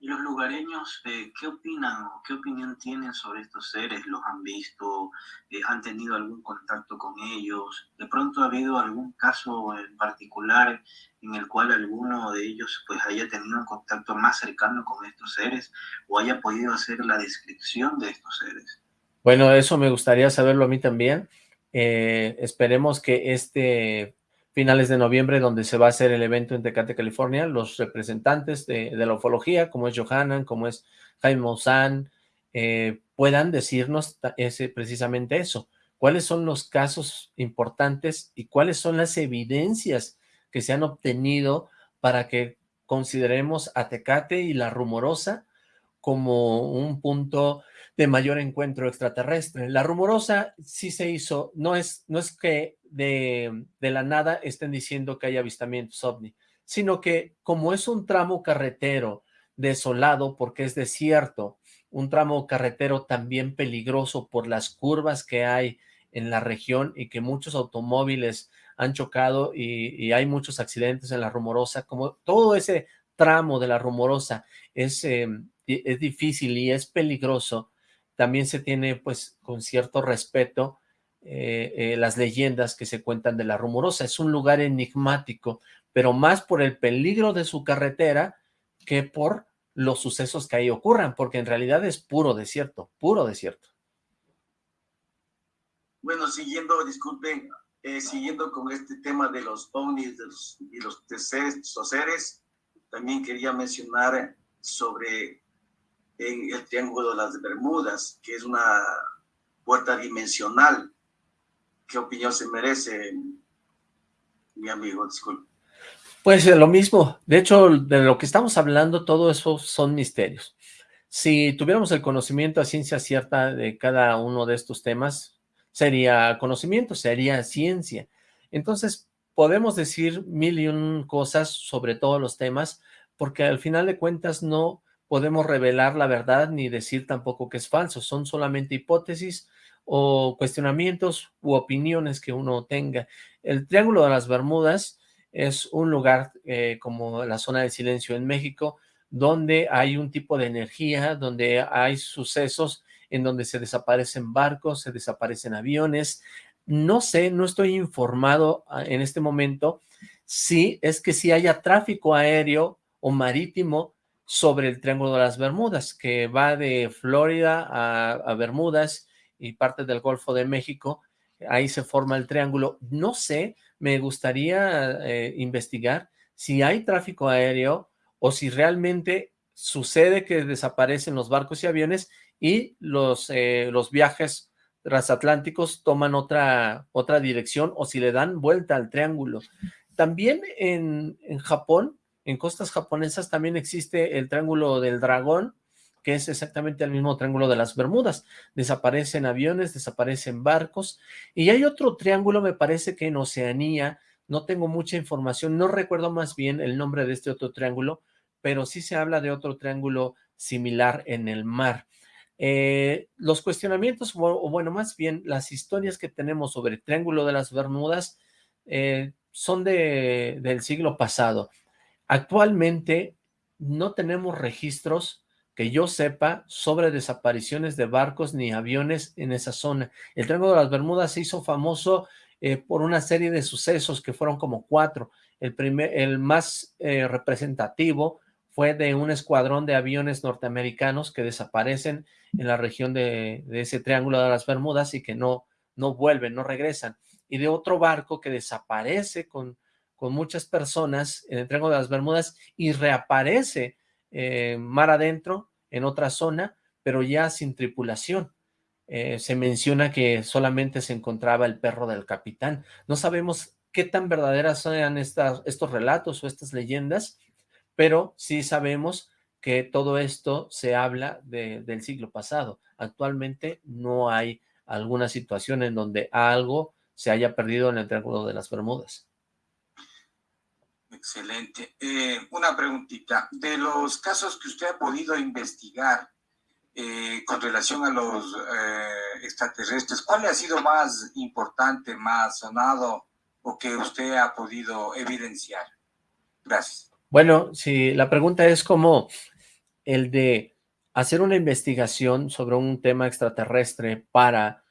¿Y los lugareños eh, qué opinan o qué opinión tienen sobre estos seres? ¿Los han visto? Eh, ¿Han tenido algún contacto con ellos? ¿De pronto ha habido algún caso en particular en el cual alguno de ellos pues haya tenido un contacto más cercano con estos seres o haya podido hacer la descripción de estos seres? Bueno, eso me gustaría saberlo a mí también. Eh, esperemos que este finales de noviembre, donde se va a hacer el evento en Tecate, California, los representantes de, la ufología, como es Johanan, como es Jaime Maussan, eh, puedan decirnos ese, precisamente eso. ¿Cuáles son los casos importantes y cuáles son las evidencias que se han obtenido para que consideremos a Tecate y la Rumorosa como un punto de mayor encuentro extraterrestre. La rumorosa sí se hizo, no es, no es que de, de la nada estén diciendo que hay avistamientos ovni, sino que como es un tramo carretero desolado porque es desierto, un tramo carretero también peligroso por las curvas que hay en la región y que muchos automóviles han chocado y, hay muchos accidentes en la rumorosa, como todo ese tramo de la rumorosa es, em, es difícil y es peligroso, también se tiene pues con cierto respeto eh, eh, las leyendas que se cuentan de la rumorosa. Es un lugar enigmático, pero más por el peligro de su carretera que por los sucesos que ahí ocurran, porque en realidad es puro desierto, puro desierto. Bueno, siguiendo, disculpen, eh, siguiendo con este tema de los ovnis y los seres, también quería mencionar sobre el Triángulo de las Bermudas, que es una puerta dimensional. ¿Qué opinión se merece, mi amigo? Disculpe. Pues lo mismo. De hecho, de lo que estamos hablando, todo eso son misterios. Si tuviéramos el conocimiento a ciencia cierta de cada uno de estos temas, sería conocimiento, sería ciencia. Entonces, podemos decir mil y un cosas sobre todos los temas, porque al final de cuentas no podemos revelar la verdad ni decir tampoco que es falso, son solamente hipótesis o cuestionamientos u opiniones que uno tenga. El Triángulo de las Bermudas es un lugar eh, como la zona del silencio en México, donde hay un tipo de energía, donde hay sucesos en donde se desaparecen barcos, se desaparecen aviones. No sé, no estoy informado ah, en este momento si es que si haya tráfico aéreo o marítimo sobre el Triángulo de las Bermudas, que va de Florida a, Bermudas y parte del Golfo de México, ahí se forma el triángulo. No sé, me gustaría eh, investigar si hay tráfico aéreo o si realmente sucede que desaparecen los barcos y aviones y los, eh, los viajes transatlánticos toman otra, otra dirección o si le dan vuelta al triángulo. También en, en Japón en costas japonesas también existe el Triángulo del Dragón, que es exactamente el mismo Triángulo de las Bermudas. Desaparecen aviones, desaparecen barcos. Y hay otro triángulo, me parece que en Oceanía, no tengo mucha información, no recuerdo más bien el nombre de este otro triángulo, pero sí se habla de otro triángulo similar en el mar. Eh, los cuestionamientos, o bueno, más bien las historias que tenemos sobre el Triángulo de las Bermudas eh, son de, del siglo pasado. Actualmente no tenemos registros que yo sepa sobre desapariciones de barcos ni aviones en esa zona. El Triángulo de las Bermudas se hizo famoso eh, por una serie de sucesos que fueron como cuatro. El, primer, el más eh, representativo fue de un escuadrón de aviones norteamericanos que desaparecen en la región de, de, ese Triángulo de las Bermudas y que no, no vuelven, no regresan. Y de otro barco que desaparece con con muchas personas en el Triángulo de las Bermudas y reaparece eh, mar adentro en otra zona, pero ya sin tripulación. Eh, se menciona que solamente se encontraba el perro del capitán. No sabemos qué tan verdaderas sean estos relatos o estas leyendas, pero sí sabemos que todo esto se habla del siglo pasado. Actualmente no hay alguna situación en donde algo se haya perdido en el Triángulo de las Bermudas. Excelente. Eh, una preguntita. De los casos que usted ha podido investigar eh, con relación a los eh, extraterrestres, ¿cuál ha sido más importante, más sonado o que usted ha podido evidenciar? Gracias. Bueno, si la pregunta es como el de hacer una investigación sobre un tema extraterrestre para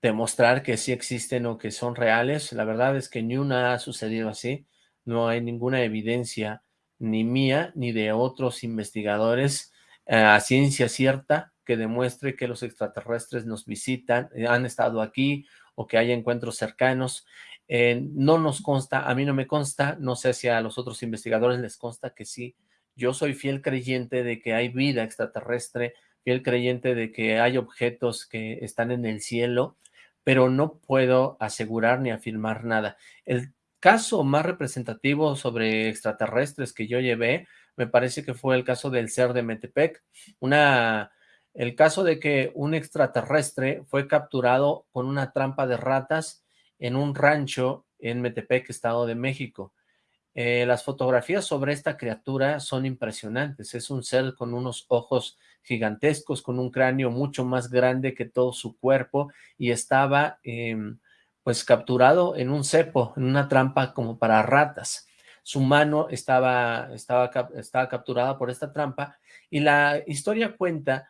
demostrar que sí existen o que son reales, la verdad es que ni una ha sucedido así no hay ninguna evidencia ni mía ni de otros investigadores a ciencia cierta que demuestre que los extraterrestres nos visitan, eh, han estado aquí o que hay encuentros cercanos. Eh, no nos consta, a mí no me consta, no sé si a los otros investigadores les consta que sí. Yo soy fiel creyente de que hay vida extraterrestre, fiel creyente de que hay objetos que están en el cielo, pero no puedo asegurar ni afirmar nada. El caso más representativo sobre extraterrestres que yo llevé, me parece que fue el caso del ser de Metepec, una, el caso de que un extraterrestre fue capturado con una trampa de ratas en un rancho en Metepec, Estado de México. Eh, las fotografías sobre esta criatura son impresionantes, es un ser con unos ojos gigantescos, con un cráneo mucho más grande que todo su cuerpo y estaba... Eh, pues capturado en un cepo, en una trampa como para ratas. su mano estaba, estaba, estaba capturada por esta trampa, y la historia cuenta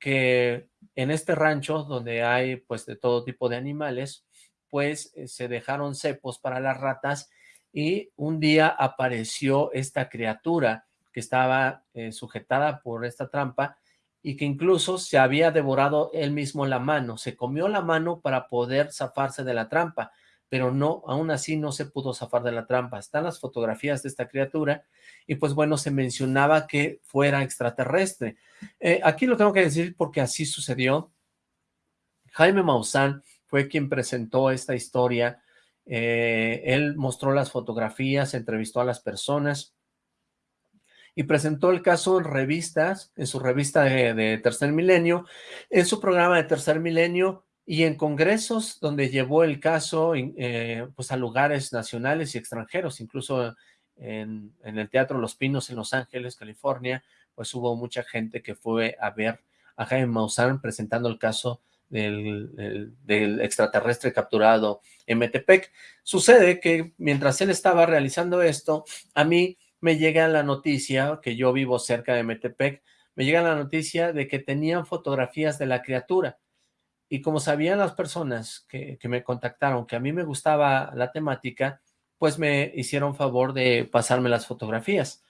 que en este rancho, donde hay pues de todo tipo de animales, pues eh, se dejaron cepos para las ratas, y un día apareció esta criatura que estaba eh, sujetada por esta trampa, y que incluso se había devorado él mismo la mano, se comió la mano para poder zafarse de la trampa, pero no, aún así no se pudo zafar de la trampa. Están las fotografías de esta criatura y pues bueno, se mencionaba que fuera extraterrestre. Eh, aquí lo tengo que decir porque así sucedió. Jaime Maussan fue quien presentó esta historia. Eh, él mostró las fotografías, entrevistó a las personas y presentó el caso en revistas, en su revista de, Tercer Milenio, en su programa de Tercer Milenio, y en congresos donde llevó el caso eh, pues a lugares nacionales y extranjeros, incluso en, el Teatro Los Pinos en Los Ángeles, California, pues hubo mucha gente que fue a ver a Jaime Maussan presentando el caso del, extraterrestre capturado en Metepec. Sucede que mientras él estaba realizando esto, a mí me llega la noticia, que yo vivo cerca de Metepec, me llega la noticia de que tenían fotografías de la criatura, y como sabían las personas que, me contactaron que a mí me gustaba la temática, pues me hicieron favor de pasarme las fotografías.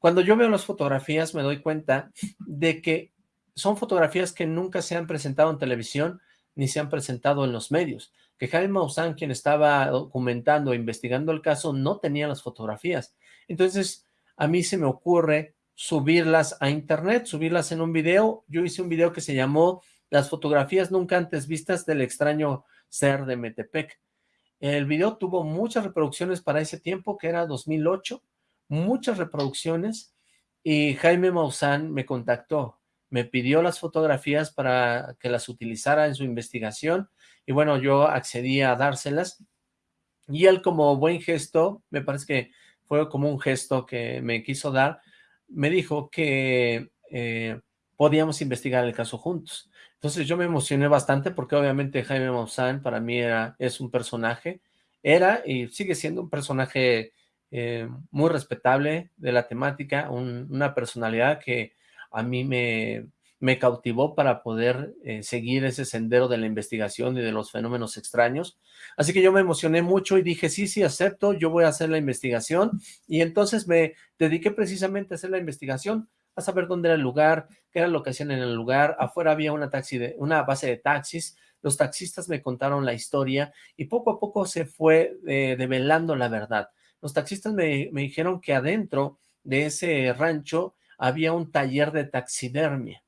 Cuando yo veo las fotografías me doy cuenta de que son fotografías que nunca se han presentado en televisión ni se han presentado en los medios. Que Jaime Maussan, quien estaba documentando, investigando el caso, no tenía las fotografías. Entonces, a mí se me ocurre subirlas a internet, subirlas en un video. Yo hice un video que se llamó las fotografías nunca antes vistas del extraño ser de Metepec. El video tuvo muchas reproducciones para ese tiempo, que era 2008, muchas reproducciones, y Jaime Maussan me contactó, me pidió las fotografías para que las utilizara en su investigación, y bueno, yo accedí a dárselas, y él como buen gesto, me parece que fue como un gesto que me quiso dar, me dijo que eh, podíamos investigar el caso juntos. Entonces yo me emocioné bastante porque obviamente Jaime Maussan para mí era, es un personaje, era y sigue siendo un personaje eh, muy respetable de la temática, una personalidad que a mí me, me cautivó para poder eh, seguir ese sendero de la investigación y de los fenómenos extraños. Así que yo me emocioné mucho y dije, sí, sí, acepto, yo voy a hacer la investigación. Y entonces me dediqué precisamente a hacer la investigación a saber dónde era el lugar, qué era lo que hacían en el lugar, afuera había una, taxi de, una base de taxis, los taxistas me contaron la historia y poco a poco se fue eh, develando la verdad. Los taxistas me, me dijeron que adentro de ese rancho había un taller de taxidermia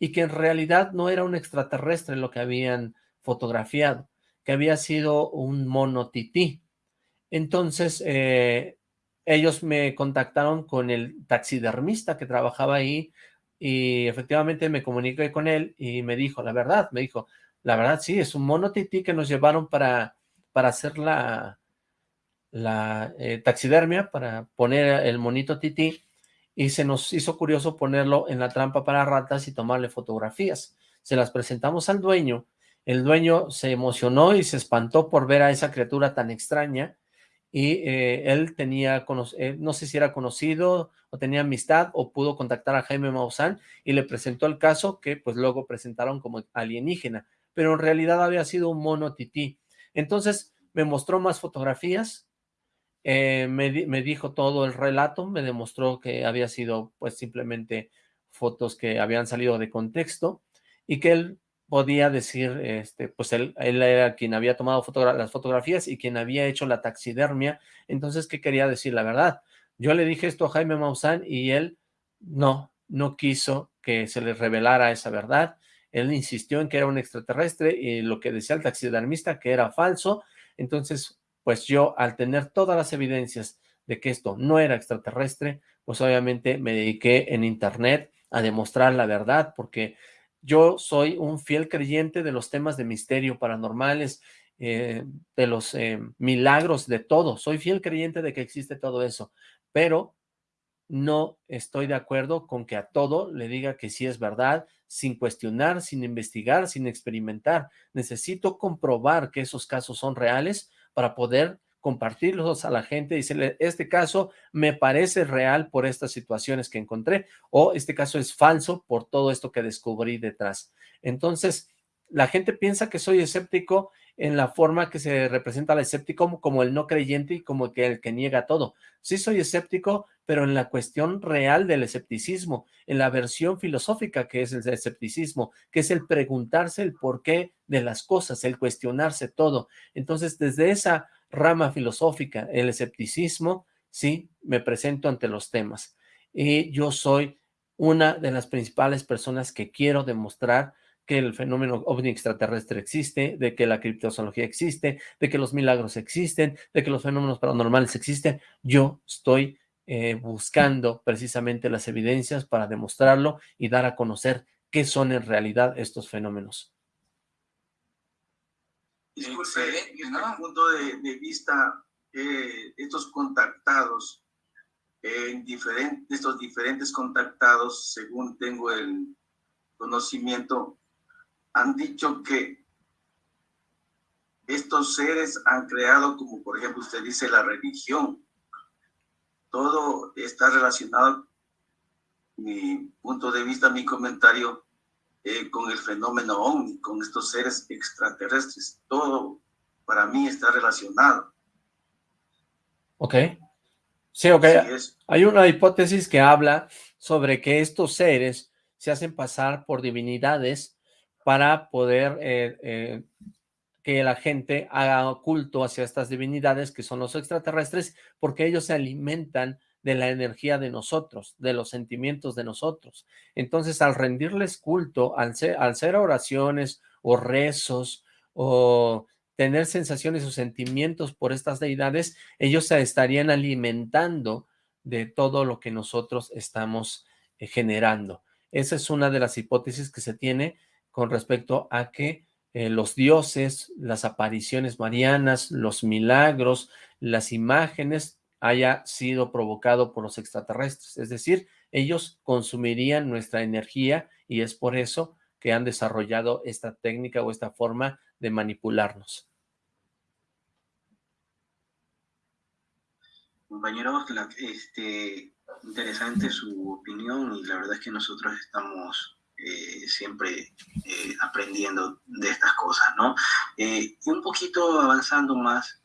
y que en realidad no era un extraterrestre lo que habían fotografiado, que había sido un mono tití. Entonces, eh, ellos me contactaron con el taxidermista que trabajaba ahí y efectivamente me comuniqué con él y me dijo, la verdad, me dijo, la verdad sí, es un mono tití que nos llevaron para, para hacer la, la eh, taxidermia, para poner el monito tití y se nos hizo curioso ponerlo en la trampa para ratas y tomarle fotografías. Se las presentamos al dueño, el dueño se emocionó y se espantó por ver a esa criatura tan extraña y eh, él tenía, eh, no sé si era conocido o tenía amistad o pudo contactar a Jaime Maussan y le presentó el caso que pues luego presentaron como alienígena, pero en realidad había sido un mono tití. Entonces me mostró más fotografías, eh, me, me, dijo todo el relato, me demostró que había sido pues simplemente fotos que habían salido de contexto y que él podía decir, este, pues él, él era quien había tomado las fotografías y quien había hecho la taxidermia, entonces, ¿qué quería decir? La verdad, yo le dije esto a Jaime Maussan y él no, no quiso que se le revelara esa verdad, él insistió en que era un extraterrestre y lo que decía el taxidermista que era falso, entonces, pues yo al tener todas las evidencias de que esto no era extraterrestre, pues obviamente me dediqué en internet a demostrar la verdad, porque yo soy un fiel creyente de los temas de misterio paranormales, eh, de los eh, milagros, de todo. Soy fiel creyente de que existe todo eso, pero no estoy de acuerdo con que a todo le diga que sí es verdad, sin cuestionar, sin investigar, sin experimentar. Necesito comprobar que esos casos son reales para poder compartirlos a la gente, y decirle, este caso me parece real por estas situaciones que encontré, o este caso es falso por todo esto que descubrí detrás. Entonces, la gente piensa que soy escéptico en la forma que se representa al escéptico como el no creyente y como que el que niega todo. Sí soy escéptico, pero en la cuestión real del escepticismo, en la versión filosófica que es el escepticismo, que es el preguntarse el porqué de las cosas, el cuestionarse todo. Entonces, desde esa rama filosófica, el escepticismo, sí, me presento ante los temas. Y yo soy una de las principales personas que quiero demostrar que el fenómeno ovni extraterrestre existe, de que la criptozoología existe, de que los milagros existen, de que los fenómenos paranormales existen. Yo estoy eh, buscando precisamente las evidencias para demostrarlo y dar a conocer qué son en realidad estos fenómenos. Disculpe, desde ¿no? punto de, vista, eh, estos contactados, en diferentes, estos diferentes contactados, según tengo el conocimiento, han dicho que estos seres han creado, como por ejemplo usted dice, la religión. Todo está relacionado, mi punto de vista, mi comentario, eh, con el fenómeno OVNI, con estos seres extraterrestres. Todo para mí está relacionado. Ok. Sí, ok. Hay una hipótesis que habla sobre que estos seres se hacen pasar por divinidades para poder eh, eh, que la gente haga culto hacia estas divinidades que son los extraterrestres, porque ellos se alimentan de la energía de nosotros, de los sentimientos de nosotros. Entonces, al rendirles culto, al, al hacer oraciones o rezos o tener sensaciones o sentimientos por estas deidades, ellos se estarían alimentando de todo lo que nosotros estamos eh, generando. Esa es una de las hipótesis que se tiene con respecto a que eh, los dioses, las apariciones marianas, los milagros, las imágenes haya sido provocado por los extraterrestres. Es decir, ellos consumirían nuestra energía y es por eso que han desarrollado esta técnica o esta forma de manipularnos. Compañeros, este, interesante su opinión y la verdad es que nosotros estamos eh, siempre eh, aprendiendo de estas cosas, ¿no? Eh, y un poquito avanzando más,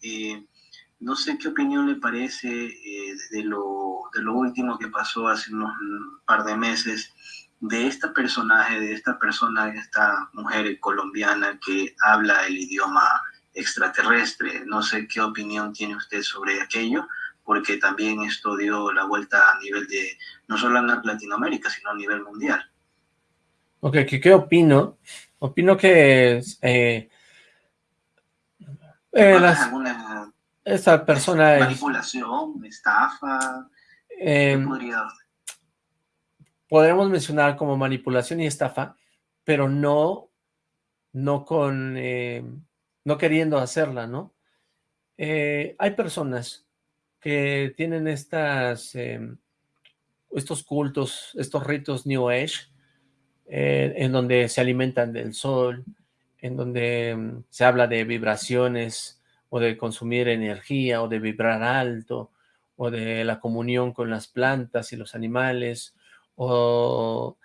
no sé qué opinión le parece de, lo, de lo último que pasó hace unos par de meses, de esta personaje, de esta persona, de esta mujer colombiana que habla el idioma extraterrestre. No sé qué opinión tiene usted sobre aquello, porque también esto dio la vuelta a nivel de, no solo en Latinoamérica, sino a nivel mundial. Ok, ¿qué, opino? Opino que eh, eh, esta persona... Manipulación, estafa, podríamos mencionar como manipulación y estafa, pero no, no con, eh, no queriendo hacerla, ¿no? hay personas que tienen estas, em, estos cultos, estos ritos New Age, eh, en donde se alimentan del sol, en donde mm, se habla de vibraciones o de consumir energía o de vibrar alto o de la comunión con las plantas y los animales o,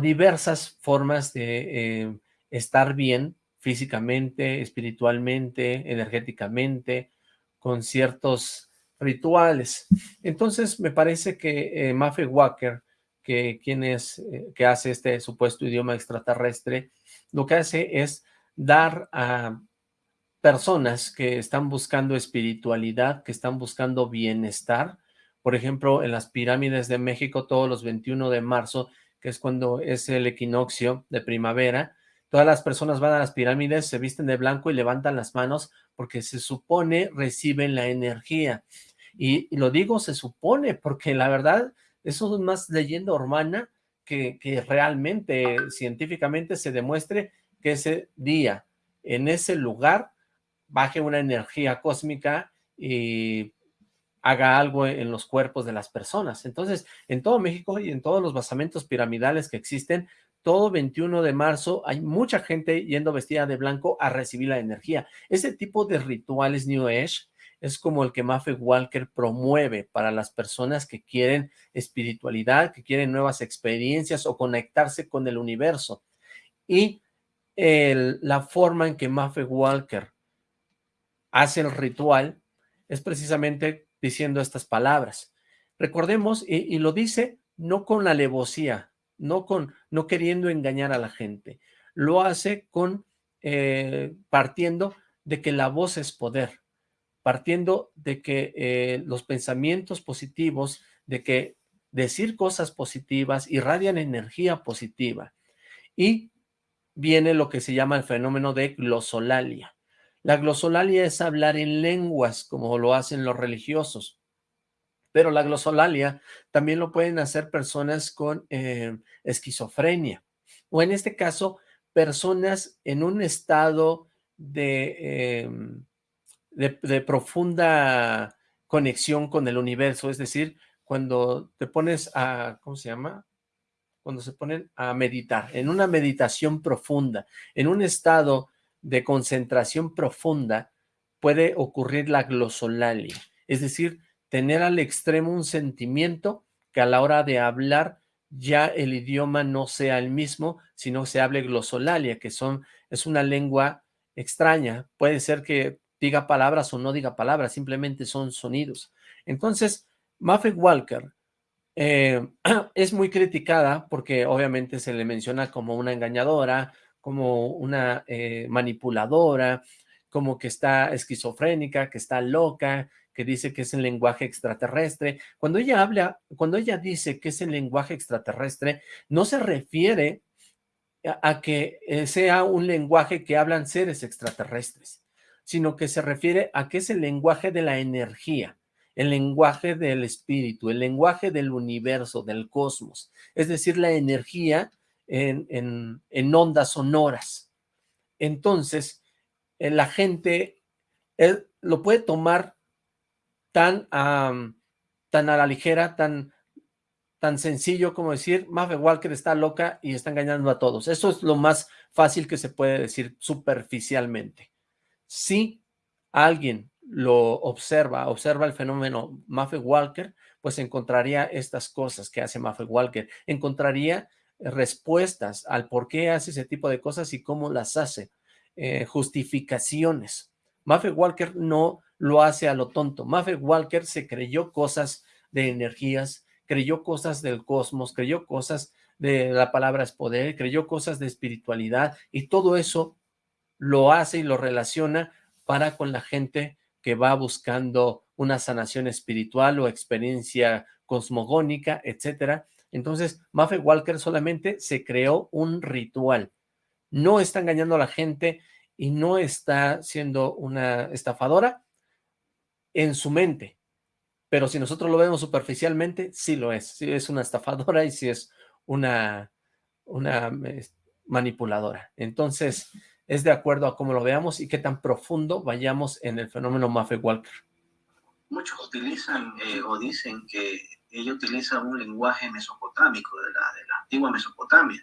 diversas formas de eh, estar bien físicamente, espiritualmente, energéticamente, con ciertos rituales. Entonces me parece que eh, Walker que es, eh, que hace este supuesto idioma extraterrestre, lo que hace es dar a personas que están buscando espiritualidad, que están buscando bienestar, por ejemplo, en las pirámides de México todos los 21 de marzo, que es cuando es el equinoccio de primavera, todas las personas van a las pirámides, se visten de blanco y levantan las manos porque se supone reciben la energía. Y lo digo se supone porque la verdad eso es más leyenda urbana que, que realmente científicamente se demuestre que ese día, en ese lugar, baje una energía cósmica y haga algo en los cuerpos de las personas. Entonces, en todo México y en todos los basamentos piramidales que existen, todo 21 de marzo hay mucha gente yendo vestida de blanco a recibir la energía. Ese tipo de rituales New Age es como el que Maffe Walker promueve para las personas que quieren espiritualidad, que quieren nuevas experiencias o conectarse con el universo. Y la forma en que Maffe Walker hace el ritual es precisamente diciendo estas palabras. Recordemos, y, lo dice no con alevosía, no, con, no queriendo engañar a la gente, lo hace con eh, partiendo de que la voz es poder, partiendo de que eh, los pensamientos positivos, de que decir cosas positivas irradian energía positiva. Y viene lo que se llama el fenómeno de glosolalia. La glosolalia es hablar en lenguas, como lo hacen los religiosos. Pero la glosolalia también lo pueden hacer personas con eh, esquizofrenia. O en este caso, personas en un estado de, em, de, profunda conexión con el universo, es decir, cuando te pones a, ¿cómo se llama? Cuando se ponen a meditar, en una meditación profunda, en un estado de concentración profunda, puede ocurrir la glosolalia, es decir, tener al extremo un sentimiento que a la hora de hablar ya el idioma no sea el mismo, sino se hable glosolalia, que son, es una lengua extraña. Puede ser que diga palabras o no diga palabras, simplemente son sonidos. Entonces, Muffet Walker eh, es muy criticada porque obviamente se le menciona como una engañadora, como una eh, manipuladora, como que está esquizofrénica, que está loca, que dice que es el lenguaje extraterrestre. Cuando ella habla, cuando ella dice que es el lenguaje extraterrestre, no se refiere a, que eh, sea un lenguaje que hablan seres extraterrestres, sino que se refiere a que es el lenguaje de la energía, el lenguaje del espíritu, el lenguaje del universo, del cosmos, es decir, la energía en, en, ondas sonoras. Entonces, eh, la gente eh, lo puede tomar tan, tan a la ligera, tan, tan sencillo como decir, Maffe Walker está loca y está engañando a todos. Eso es lo más fácil que se puede decir superficialmente. Si alguien lo observa, observa el fenómeno Maffe Walker, pues encontraría estas cosas que hace Maffe Walker, encontraría respuestas al por qué hace ese tipo de cosas y cómo las hace, eh, justificaciones. Maffe Walker no lo hace a lo tonto. Maffe Walker se creyó cosas de energías, creyó cosas del cosmos, creyó cosas de la palabra es poder, creyó cosas de espiritualidad y todo eso lo hace y lo relaciona para con la gente que va buscando una sanación espiritual o experiencia cosmogónica, etcétera. Entonces, Maffe Walker solamente se creó un ritual. No está engañando a la gente y no está siendo una estafadora, en su mente. Pero si nosotros lo vemos superficialmente, sí lo es. Sí es una estafadora y sí es una, una manipuladora. Entonces, es de acuerdo a cómo lo veamos y qué tan profundo vayamos en el fenómeno Maffe Walker. Muchos utilizan eh, o dicen que ella utiliza un lenguaje mesopotámico de la, de la antigua Mesopotamia.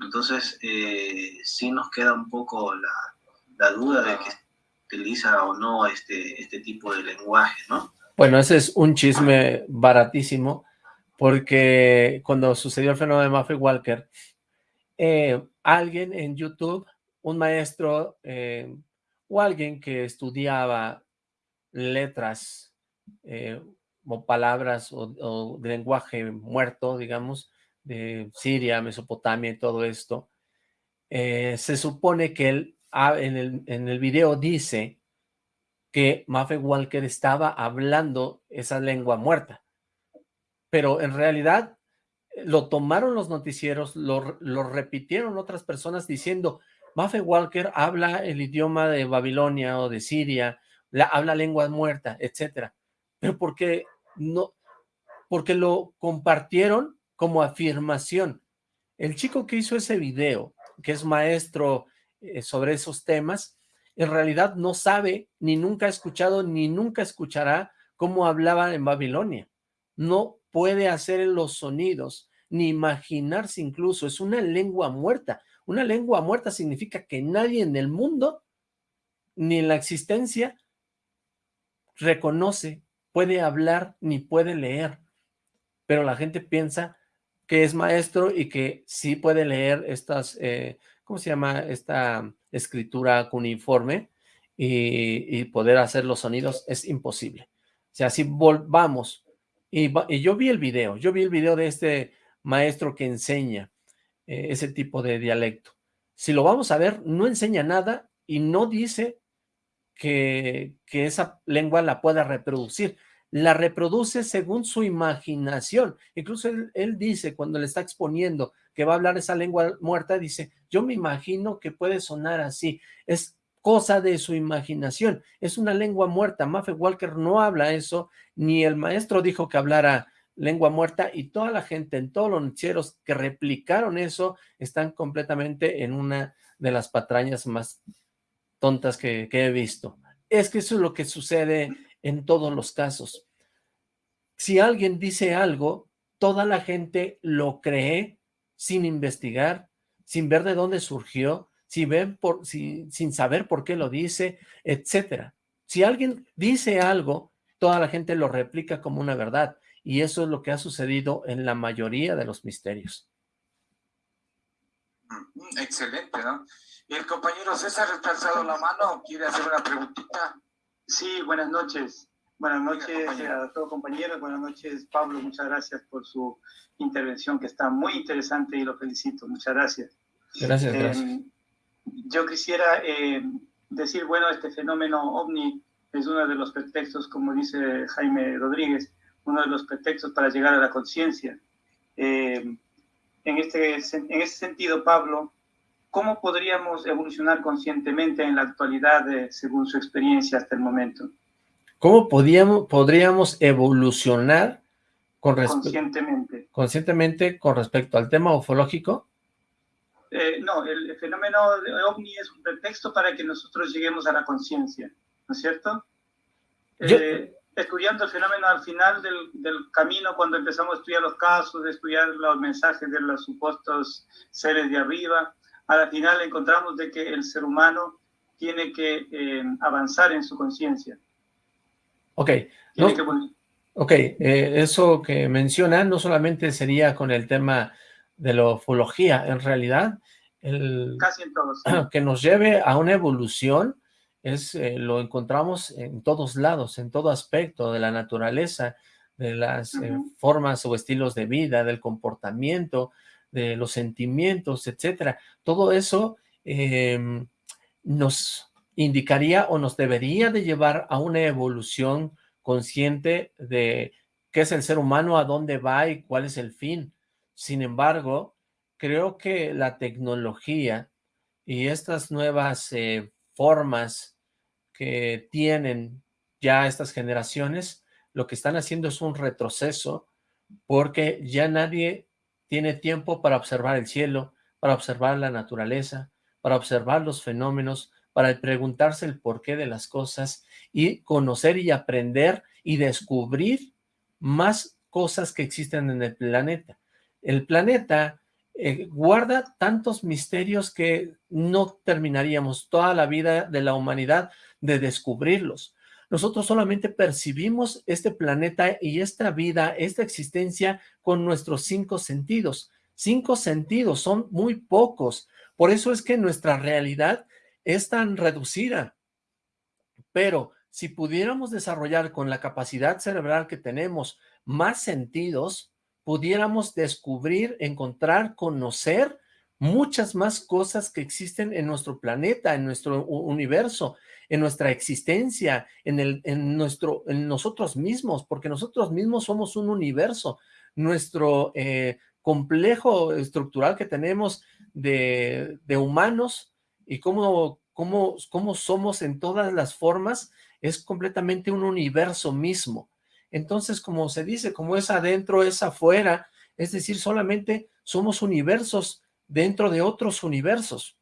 Entonces, eh, sí nos queda un poco la, la duda de que utiliza o no este, este tipo de lenguaje, ¿no? Bueno, ese es un chisme baratísimo, porque cuando sucedió el fenómeno de Maffe Walker, eh, alguien en YouTube, un maestro eh, o alguien que estudiaba letras eh, o palabras o, de lenguaje muerto, digamos, de Siria, Mesopotamia y todo esto, se supone que él en el, en el video dice que Maffe Walker estaba hablando esa lengua muerta, pero en realidad eh, lo tomaron los noticieros, lo, repitieron otras personas diciendo, Maffe Walker habla el idioma de Babilonia o de Siria, la, habla lengua muerta, etcétera, pero porque no, porque lo compartieron como afirmación. El chico que hizo ese video, que es maestro eh, sobre esos temas, en realidad no sabe, ni nunca ha escuchado, ni nunca escuchará cómo hablaban en Babilonia. No puede hacer los sonidos, ni imaginarse incluso, es una lengua muerta. Una lengua muerta significa que nadie en el mundo, ni en la existencia, reconoce, puede hablar, ni puede leer, pero la gente piensa que es maestro y que sí puede leer estas, eh, ¿cómo se llama? Esta escritura cuneiforme y, y poder hacer los sonidos, es imposible. O sea, si volvamos, y, y, yo vi el video, yo vi el video de este maestro que enseña eh, ese tipo de dialecto. Si lo vamos a ver, no enseña nada y no dice que, que esa lengua la pueda reproducir. La reproduce según su imaginación. Incluso él, él dice, cuando le está exponiendo que va a hablar esa lengua muerta, dice, yo me imagino que puede sonar así. Es cosa de su imaginación. Es una lengua muerta. Maffe Walker no habla eso, ni el maestro dijo que hablara lengua muerta y toda la gente en todos los noticieros que replicaron eso están completamente en una de las patrañas más tontas que, he visto. Es que eso es lo que sucede en todos los casos. Si alguien dice algo, toda la gente lo cree sin investigar, sin ver de dónde surgió, sin, sin saber por qué lo dice, etcétera. Si alguien dice algo, toda la gente lo replica como una verdad. Y eso es lo que ha sucedido en la mayoría de los misterios. Mm, excelente, ¿no? El compañero César está alzado la mano, quiere hacer una preguntita. Sí, buenas noches. Buenas noches a todos compañeros, buenas noches Pablo, muchas gracias por su intervención que está muy interesante y lo felicito, muchas gracias. Gracias, gracias. Eh, yo quisiera eh, decir, bueno, este fenómeno ovni es uno de los pretextos, como dice Jaime Rodríguez, uno de los pretextos para llegar a la conciencia. Eh, en, este, en este sentido, Pablo, ¿cómo podríamos evolucionar conscientemente en la actualidad eh, según su experiencia hasta el momento? ¿Cómo podíamos, podríamos evolucionar con conscientemente. conscientemente con respecto al tema ufológico? Eh, no, el, fenómeno de OVNI es un pretexto para que nosotros lleguemos a la conciencia, ¿no es cierto? Yo... Eh, estudiando el fenómeno al final del, del, camino, cuando empezamos a estudiar los casos, de estudiar los mensajes de los supuestos seres de arriba, al final encontramos de que el ser humano tiene que eh, avanzar en su conciencia. Ok. No, que... Ok, eh, eso que menciona no solamente sería con el tema de la ufología, en realidad, el, Casi en todos, sí. que nos lleve a una evolución es eh, lo encontramos en todos lados, en todo aspecto de la naturaleza, de las uh -huh. eh, formas o estilos de vida, del comportamiento, de los sentimientos, etcétera. Todo eso eh, nos indicaría o nos debería de llevar a una evolución consciente de qué es el ser humano, a dónde va y cuál es el fin. Sin embargo, creo que la tecnología y estas nuevas eh, formas que tienen ya estas generaciones, lo que están haciendo es un retroceso porque ya nadie tiene tiempo para observar el cielo, para observar la naturaleza, para observar los fenómenos, para preguntarse el porqué de las cosas y conocer y aprender y descubrir más cosas que existen en el planeta. El planeta eh, guarda tantos misterios que no terminaríamos toda la vida de la humanidad de descubrirlos. Nosotros solamente percibimos este planeta y esta vida, esta existencia con nuestros cinco sentidos. Cinco sentidos son muy pocos. Por eso es que nuestra realidad es tan reducida. Pero si pudiéramos desarrollar con la capacidad cerebral que tenemos más sentidos, pudiéramos descubrir, encontrar, conocer muchas más cosas que existen en nuestro planeta, en nuestro universo, en nuestra existencia, en, el, en, nuestro, en nosotros mismos, porque nosotros mismos somos un universo. Nuestro eh, complejo estructural que tenemos de, de humanos y cómo, cómo, cómo somos en todas las formas es completamente un universo mismo. Entonces, como se dice, como es adentro, es afuera, es decir, solamente somos universos dentro de otros universos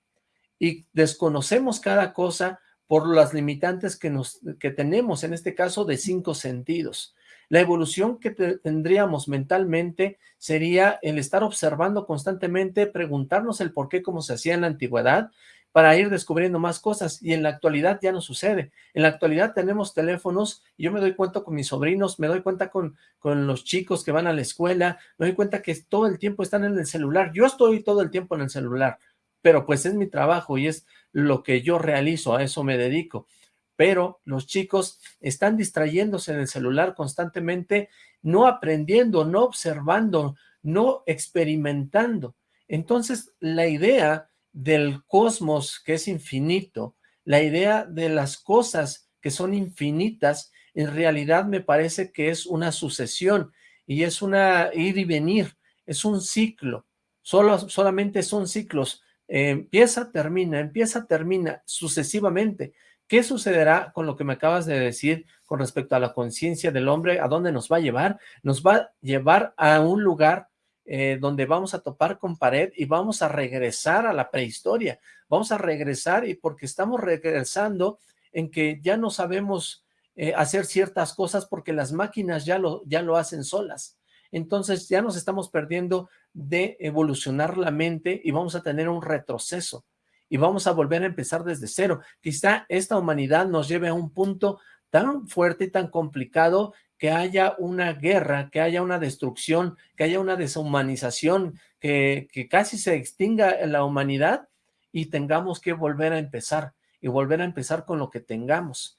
y desconocemos cada cosa por las limitantes que, nos, que tenemos, en este caso de cinco sentidos. La evolución que te, tendríamos mentalmente sería el estar observando constantemente, preguntarnos el por qué como se hacía en la antigüedad, para ir descubriendo más cosas y en la actualidad ya no sucede. En la actualidad tenemos teléfonos y yo me doy cuenta con mis sobrinos, me doy cuenta con, con los chicos que van a la escuela, me doy cuenta que todo el tiempo están en el celular. Yo estoy todo el tiempo en el celular, pero pues es mi trabajo y es lo que yo realizo, a eso me dedico. Pero los chicos están distrayéndose en el celular constantemente, no aprendiendo, no observando, no experimentando. Entonces, la idea del cosmos que es infinito, la idea de las cosas que son infinitas, en realidad me parece que es una sucesión y es una ir y venir, es un ciclo, Solo, solamente son ciclos, empieza, termina, empieza, termina, sucesivamente. ¿Qué sucederá con lo que me acabas de decir con respecto a la conciencia del hombre? ¿A dónde nos va a llevar? Nos va a llevar a un lugar eh, donde vamos a topar con pared y vamos a regresar a la prehistoria. Vamos a regresar y porque estamos regresando en que ya no sabemos eh, hacer ciertas cosas porque las máquinas ya lo, ya lo hacen solas. Entonces ya nos estamos perdiendo de evolucionar la mente y vamos a tener un retroceso y vamos a volver a empezar desde cero. Quizá esta humanidad nos lleve a un punto tan fuerte y tan complicado que haya una guerra, que haya una destrucción, que haya una deshumanización, que, casi se extinga la humanidad y tengamos que volver a empezar, y volver a empezar con lo que tengamos.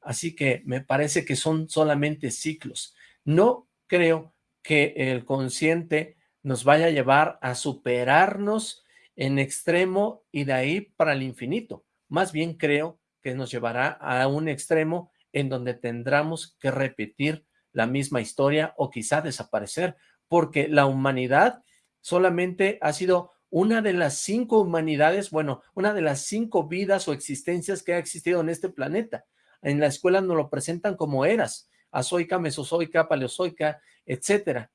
Así que me parece que son solamente ciclos. No creo que el consciente nos vaya a llevar a superarnos en extremo y de ahí para el infinito. Más bien creo que nos llevará a un extremo en donde tendremos que repetir la misma historia o quizá desaparecer, porque la humanidad solamente ha sido una de las cinco humanidades, bueno, una de las cinco vidas o existencias que ha existido en este planeta. En la escuela nos lo presentan como eras, azoica, mesozoica, paleozoica, etcétera.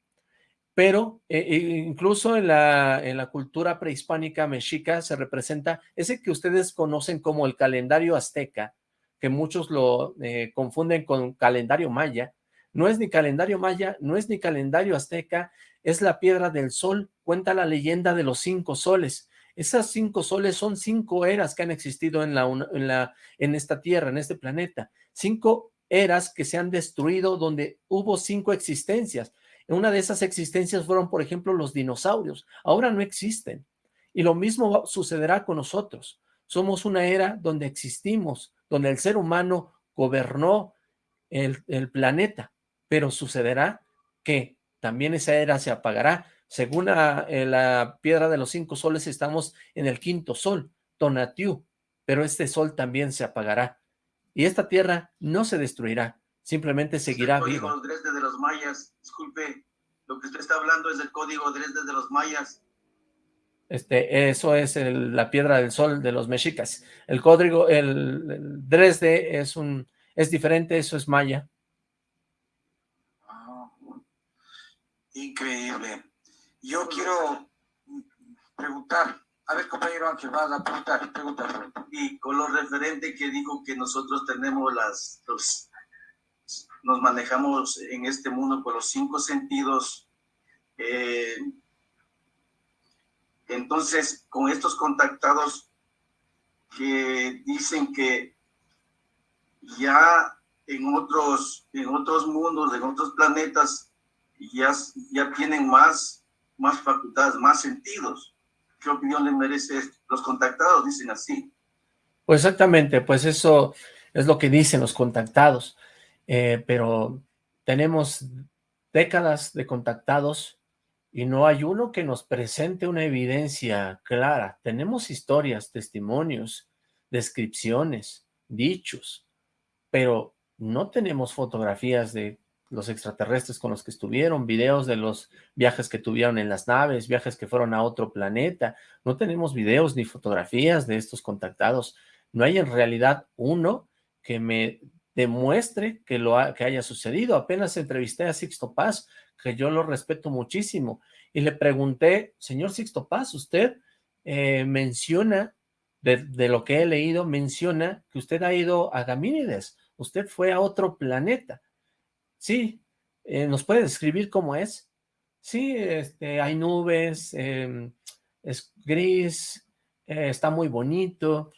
Pero eh, eh, incluso en la, en la cultura prehispánica mexica se representa ese que ustedes conocen como el calendario azteca, que muchos lo eh, confunden con calendario maya, no es ni calendario maya, no es ni calendario azteca, es la piedra del sol, cuenta la leyenda de los cinco soles. Esas cinco soles son cinco eras que han existido en, la, en, la, en esta tierra, en este planeta. Cinco eras que se han destruido donde hubo cinco existencias. Una de esas existencias fueron, por ejemplo, los dinosaurios. Ahora no existen. Y lo mismo sucederá con nosotros. Somos una era donde existimos, donde el ser humano gobernó el, planeta, pero sucederá que también esa era se apagará. Según la, eh, la, piedra de los cinco soles, estamos en el quinto sol, Tonatiuh, pero este sol también se apagará. Y esta tierra no se destruirá, simplemente seguirá viva. El código de los mayas, disculpe, lo que usted está hablando es el código Dresde de los mayas. Este, eso es la piedra del sol de los mexicas. El código, el, Dresde es un, es diferente, eso es maya. Ah, increíble. Yo quiero preguntar, a ver compañero Ángel, vas a preguntar, preguntar. Y con lo referente que dijo que nosotros tenemos las, los, nos manejamos en este mundo por los cinco sentidos, eh, entonces, con estos contactados que dicen que ya en otros, en otros mundos, en otros planetas, ya, ya tienen más, más facultades, más sentidos. ¿Qué opinión le merece los contactados? Dicen así. Pues exactamente, pues eso es lo que dicen los contactados, eh, pero tenemos décadas de contactados y no hay uno que nos presente una evidencia clara. Tenemos historias, testimonios, descripciones, dichos, pero no tenemos fotografías de los extraterrestres con los que estuvieron, videos de los viajes que tuvieron en las naves, viajes que fueron a otro planeta. No tenemos videos ni fotografías de estos contactados. No hay en realidad uno que me demuestre que, lo que haya sucedido. Apenas entrevisté a Sixto Paz, que yo lo respeto muchísimo, y le pregunté, señor Sixto Paz, usted eh, menciona, de, lo que he leído, menciona que usted ha ido a Gamínides, usted fue a otro planeta. Sí, eh, ¿nos puede describir cómo es? Sí, este, hay nubes, em, es gris, eh, está muy bonito,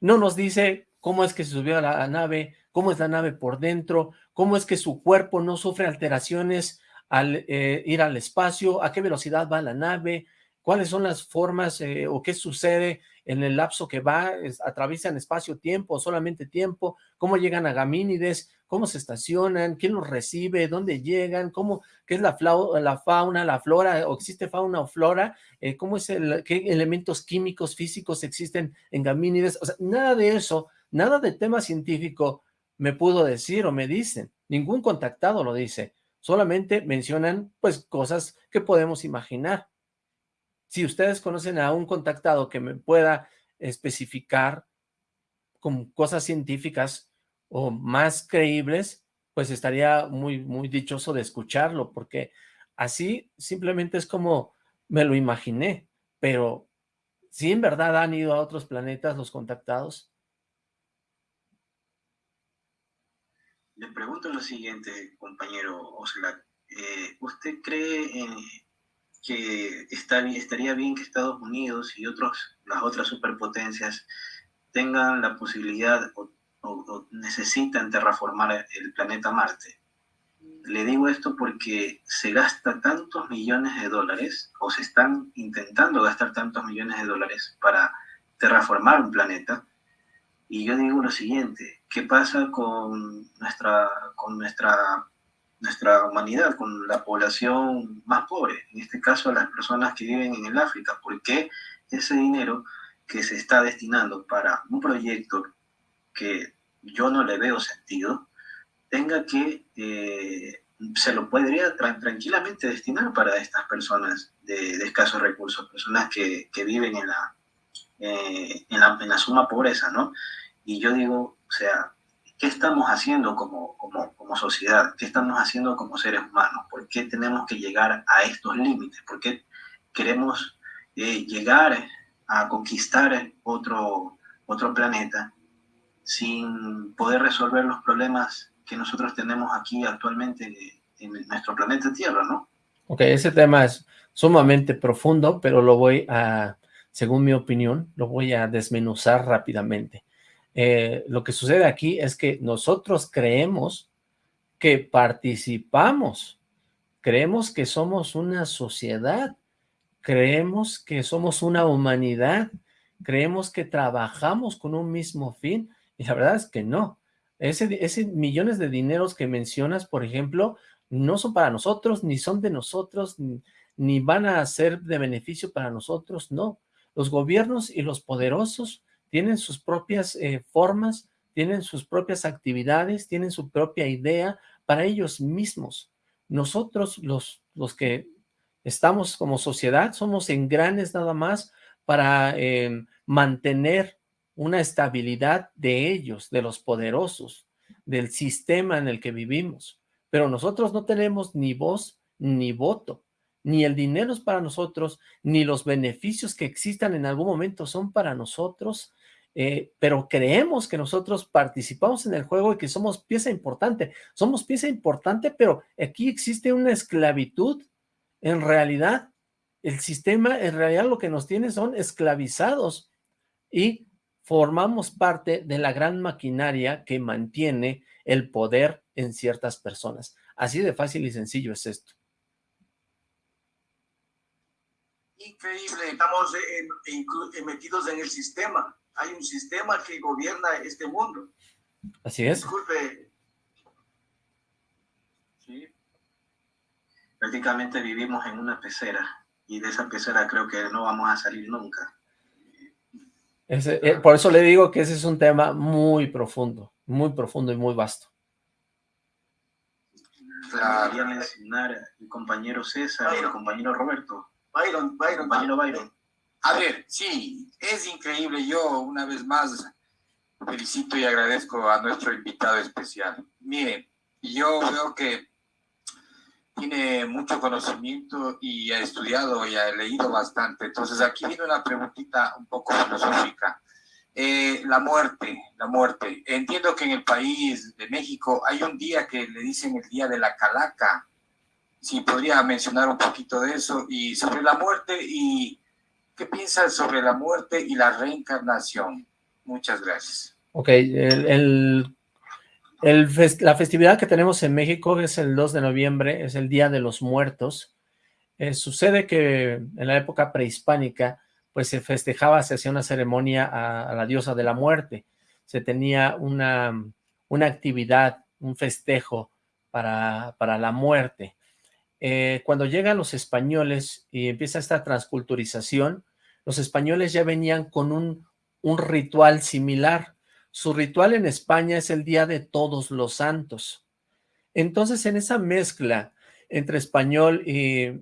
no nos dice cómo es que se subió a la nave, cómo es la nave por dentro, cómo es que su cuerpo no sufre alteraciones al eh, ir al espacio, a qué velocidad va la nave, cuáles son las formas eh, o qué sucede en el lapso que va, atraviesan espacio-tiempo, solamente tiempo, cómo llegan a Gamínides, cómo se estacionan, quién los recibe, dónde llegan, cómo, qué es la, la fauna, la flora, o existe fauna o flora, eh, cómo es el, qué elementos químicos, físicos existen en Gamínides, o sea, nada de eso, nada de tema científico me pudo decir o me dicen, ningún contactado lo dice, solamente mencionan pues cosas que podemos imaginar. Si ustedes conocen a un contactado que me pueda especificar con cosas científicas o más creíbles, pues estaría muy, muy dichoso de escucharlo, porque así simplemente es como me lo imaginé, pero si en verdad han ido a otros planetas los contactados. Le pregunto lo siguiente, compañero Oslac. Eh, ¿Usted cree en, que estaría bien que Estados Unidos y otros, las otras superpotencias tengan la posibilidad o, necesitan terraformar el planeta Marte. Le digo esto porque se gasta tantos millones de dólares, o se están intentando gastar tantos millones de dólares para terraformar un planeta. Y yo digo lo siguiente, ¿qué pasa con nuestra, con nuestra nuestra humanidad, con la población más pobre, en este caso las personas que viven en el África, porque ese dinero que se está destinando para un proyecto que yo no le veo sentido, tenga que, eh, se lo podría tranquilamente destinar para estas personas de, escasos recursos, personas que, que viven en la, eh, en la, en la suma pobreza, ¿no? Y yo digo, o sea, ¿Qué estamos haciendo como, como, como, sociedad? ¿Qué estamos haciendo como seres humanos? ¿Por qué tenemos que llegar a estos límites? ¿Por qué queremos eh, llegar a conquistar otro, otro planeta sin poder resolver los problemas que nosotros tenemos aquí actualmente en nuestro planeta Tierra, ¿no? Ok, ese tema es sumamente profundo, pero lo voy a, según mi opinión, lo voy a desmenuzar rápidamente. Eh, lo que sucede aquí es que nosotros creemos que participamos, creemos que somos una sociedad, creemos que somos una humanidad, creemos que trabajamos con un mismo fin, y la verdad es que no. Ese, millones de dineros que mencionas, por ejemplo, no son para nosotros, ni son de nosotros, ni, ni van a ser de beneficio para nosotros, no. Los gobiernos y los poderosos tienen sus propias eh, formas, tienen sus propias actividades, tienen su propia idea para ellos mismos. Nosotros, los, los que estamos como sociedad, somos engranes nada más para em, mantener una estabilidad de ellos, de los poderosos, del sistema en el que vivimos. Pero nosotros no tenemos ni voz ni voto, ni el dinero es para nosotros, ni los beneficios que existan en algún momento son para nosotros, eh, pero creemos que nosotros participamos en el juego y que somos pieza importante. Somos pieza importante, pero aquí existe una esclavitud. En realidad, el sistema, en realidad lo que nos tiene son esclavizados y formamos parte de la gran maquinaria que mantiene el poder en ciertas personas. Así de fácil y sencillo es esto. Increíble, estamos metidos en el sistema hay un sistema que gobierna este mundo. Así es. Disculpe. Sí. Prácticamente vivimos en una pecera y de esa pecera creo que no vamos a salir nunca. Eh, por eso le digo que ese es un tema muy profundo, muy profundo y muy vasto. Quería mencionar el compañero César, el compañero Roberto. Byron, Byron. Compañero Byron. A ver, sí, es increíble. Yo una vez más felicito y agradezco a nuestro invitado especial. Mire, yo veo que tiene mucho conocimiento y ha estudiado y ha leído bastante. Entonces aquí viene una preguntita un poco filosófica. Eh, la muerte, la muerte. Entiendo que en el país de México hay un día que le dicen el día de la calaca. Si podría mencionar un poquito de eso y sobre la muerte y ¿qué piensa sobre la muerte y la reencarnación? Muchas gracias. Ok, el, la festividad que tenemos en México es el 2 de noviembre, es el Día de los Muertos. Eh, sucede que en la época prehispánica, pues se festejaba, se hacía una ceremonia a, la diosa de la muerte. Se tenía una, una actividad, un festejo para, para la muerte. Eh, cuando llegan los españoles y empieza esta transculturización, los españoles ya venían con un, ritual similar. Su ritual en España es el Día de Todos los Santos. Entonces, en esa mezcla entre español y,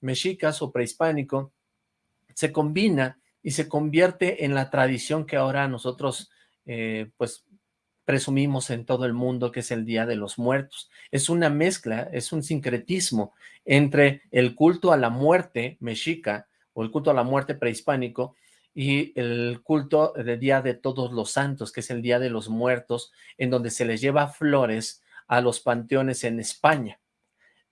mexicas o prehispánico, se combina y se convierte en la tradición que ahora nosotros, eh, pues, presumimos en todo el mundo, que es el Día de los Muertos. Es una mezcla, es un sincretismo entre el culto a la muerte mexica o el culto a la muerte prehispánico y el culto del Día de Todos los Santos, que es el Día de los Muertos, en donde se les lleva flores a los panteones en España.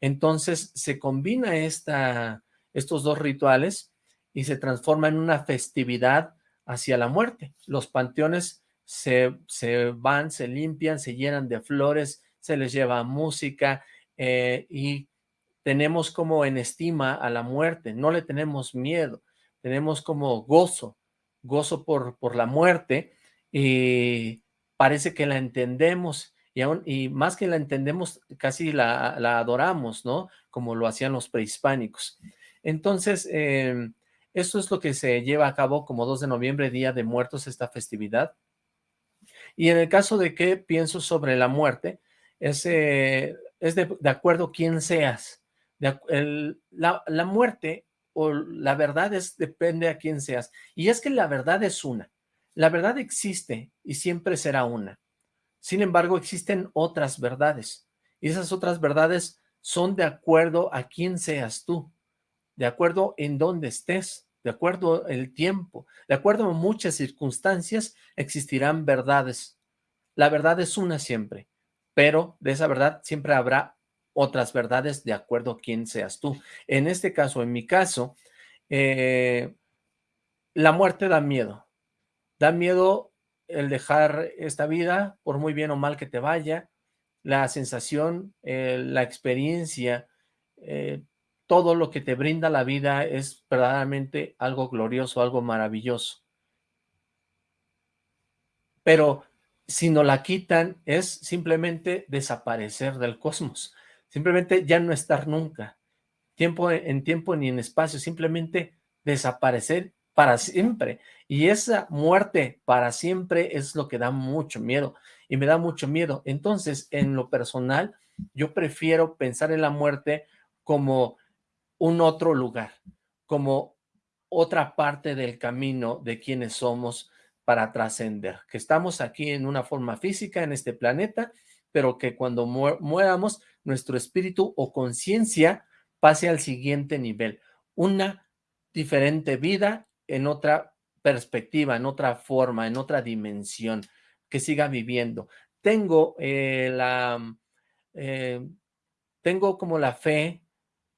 Entonces se combina esta, estos dos rituales y se transforma en una festividad hacia la muerte. Los panteones se, se van, se limpian, se llenan de flores, se les lleva música eh, y tenemos como en estima a la muerte, no le tenemos miedo, tenemos como gozo, gozo por, por la muerte y parece que la entendemos y, aún, y más que la entendemos, casi la, adoramos, ¿no? Como lo hacían los prehispánicos. Entonces, eh, esto es lo que se lleva a cabo como 2 de noviembre, Día de Muertos, esta festividad. Y en el caso de que pienso sobre la muerte, es, es de, acuerdo quién seas. la, la muerte o la verdad es, depende a quién seas. Y es que la verdad es una. La verdad existe y siempre será una. Sin embargo, existen otras verdades. Y esas otras verdades son de acuerdo a quién seas tú, de acuerdo en dónde estés, de acuerdo el tiempo, de acuerdo a muchas circunstancias, existirán verdades. La verdad es una siempre, pero de esa verdad siempre habrá otras verdades de acuerdo a quién seas tú. En este caso, en mi caso, eh, la muerte da miedo. Da miedo el dejar esta vida, por muy bien o mal que te vaya, la sensación, eh, la experiencia, eh, todo lo que te brinda la vida es verdaderamente algo glorioso, algo maravilloso. Pero si no la quitan es simplemente desaparecer del cosmos, simplemente ya no estar nunca, tiempo en tiempo ni en espacio, simplemente desaparecer para siempre. Y esa muerte para siempre es lo que da mucho miedo y me da mucho miedo. Entonces, en lo personal, yo prefiero pensar en la muerte como un otro lugar, como otra parte del camino de quienes somos para trascender, que estamos aquí en una forma física en este planeta, pero que cuando mueramos, nuestro espíritu o conciencia pase al siguiente nivel, una diferente vida en otra perspectiva, en otra forma, en otra dimensión, que siga viviendo. Tengo eh, la, eh, tengo como la fe,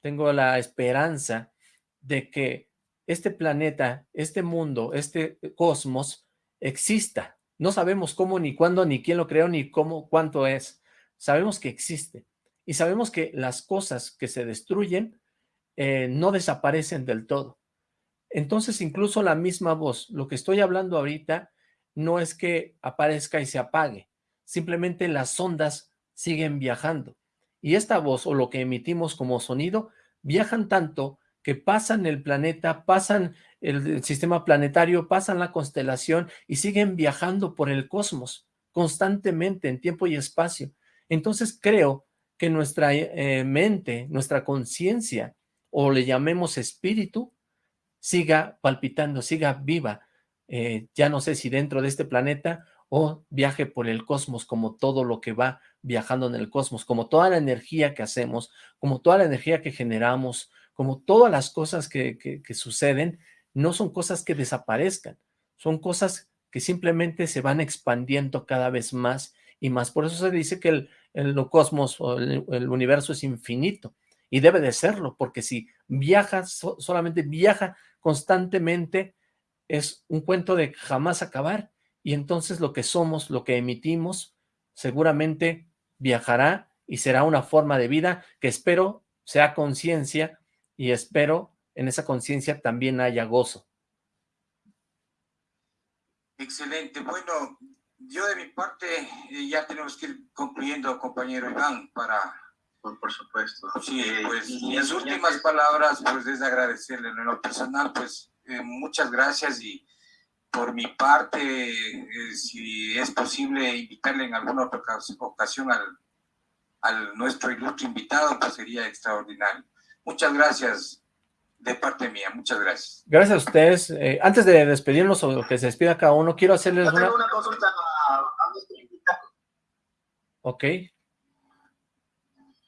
tengo la esperanza de que este planeta, este mundo, este cosmos exista. No sabemos cómo, ni cuándo, ni quién lo creó, ni cómo, cuánto es. Sabemos que existe. Y sabemos que las cosas que se destruyen eh, no desaparecen del todo. Entonces incluso la misma voz, lo que estoy hablando ahorita no es que aparezca y se apague, simplemente las ondas siguen viajando. Y esta voz o lo que emitimos como sonido viajan tanto que pasan el planeta, pasan el, sistema planetario, pasan la constelación y siguen viajando por el cosmos constantemente en tiempo y espacio. Entonces creo que nuestra eh, mente, nuestra conciencia, o le llamemos espíritu, siga palpitando, siga viva, eh, ya no sé si dentro de este planeta o viaje por el cosmos como todo lo que va viajando en el cosmos, como toda la energía que hacemos, como toda la energía que generamos, como todas las cosas que, suceden, no son cosas que desaparezcan, son cosas que simplemente se van expandiendo cada vez más y más. Por eso se dice que el, el cosmos o el universo es infinito y debe de serlo, porque si viaja, solamente viaja constantemente, es un cuento de jamás acabar, y entonces lo que somos, lo que emitimos, seguramente viajará y será una forma de vida que espero sea conciencia y espero en esa conciencia también haya gozo. Excelente. Bueno, yo de mi parte eh, ya tenemos que ir concluyendo, compañero Iván, para... Por, supuesto. Sí, eh, pues mis últimas palabras, pues es agradecerle en lo personal, pues eh, muchas gracias y por mi parte, si es posible invitarle en alguna otra ocasión al, al nuestro ilustre invitado, pues sería extraordinario. Muchas gracias de parte mía, muchas gracias. Gracias a ustedes. Eh, antes de despedirnos o que se despida cada uno, quiero hacerles una... una consulta a, nuestro invitado. Ok.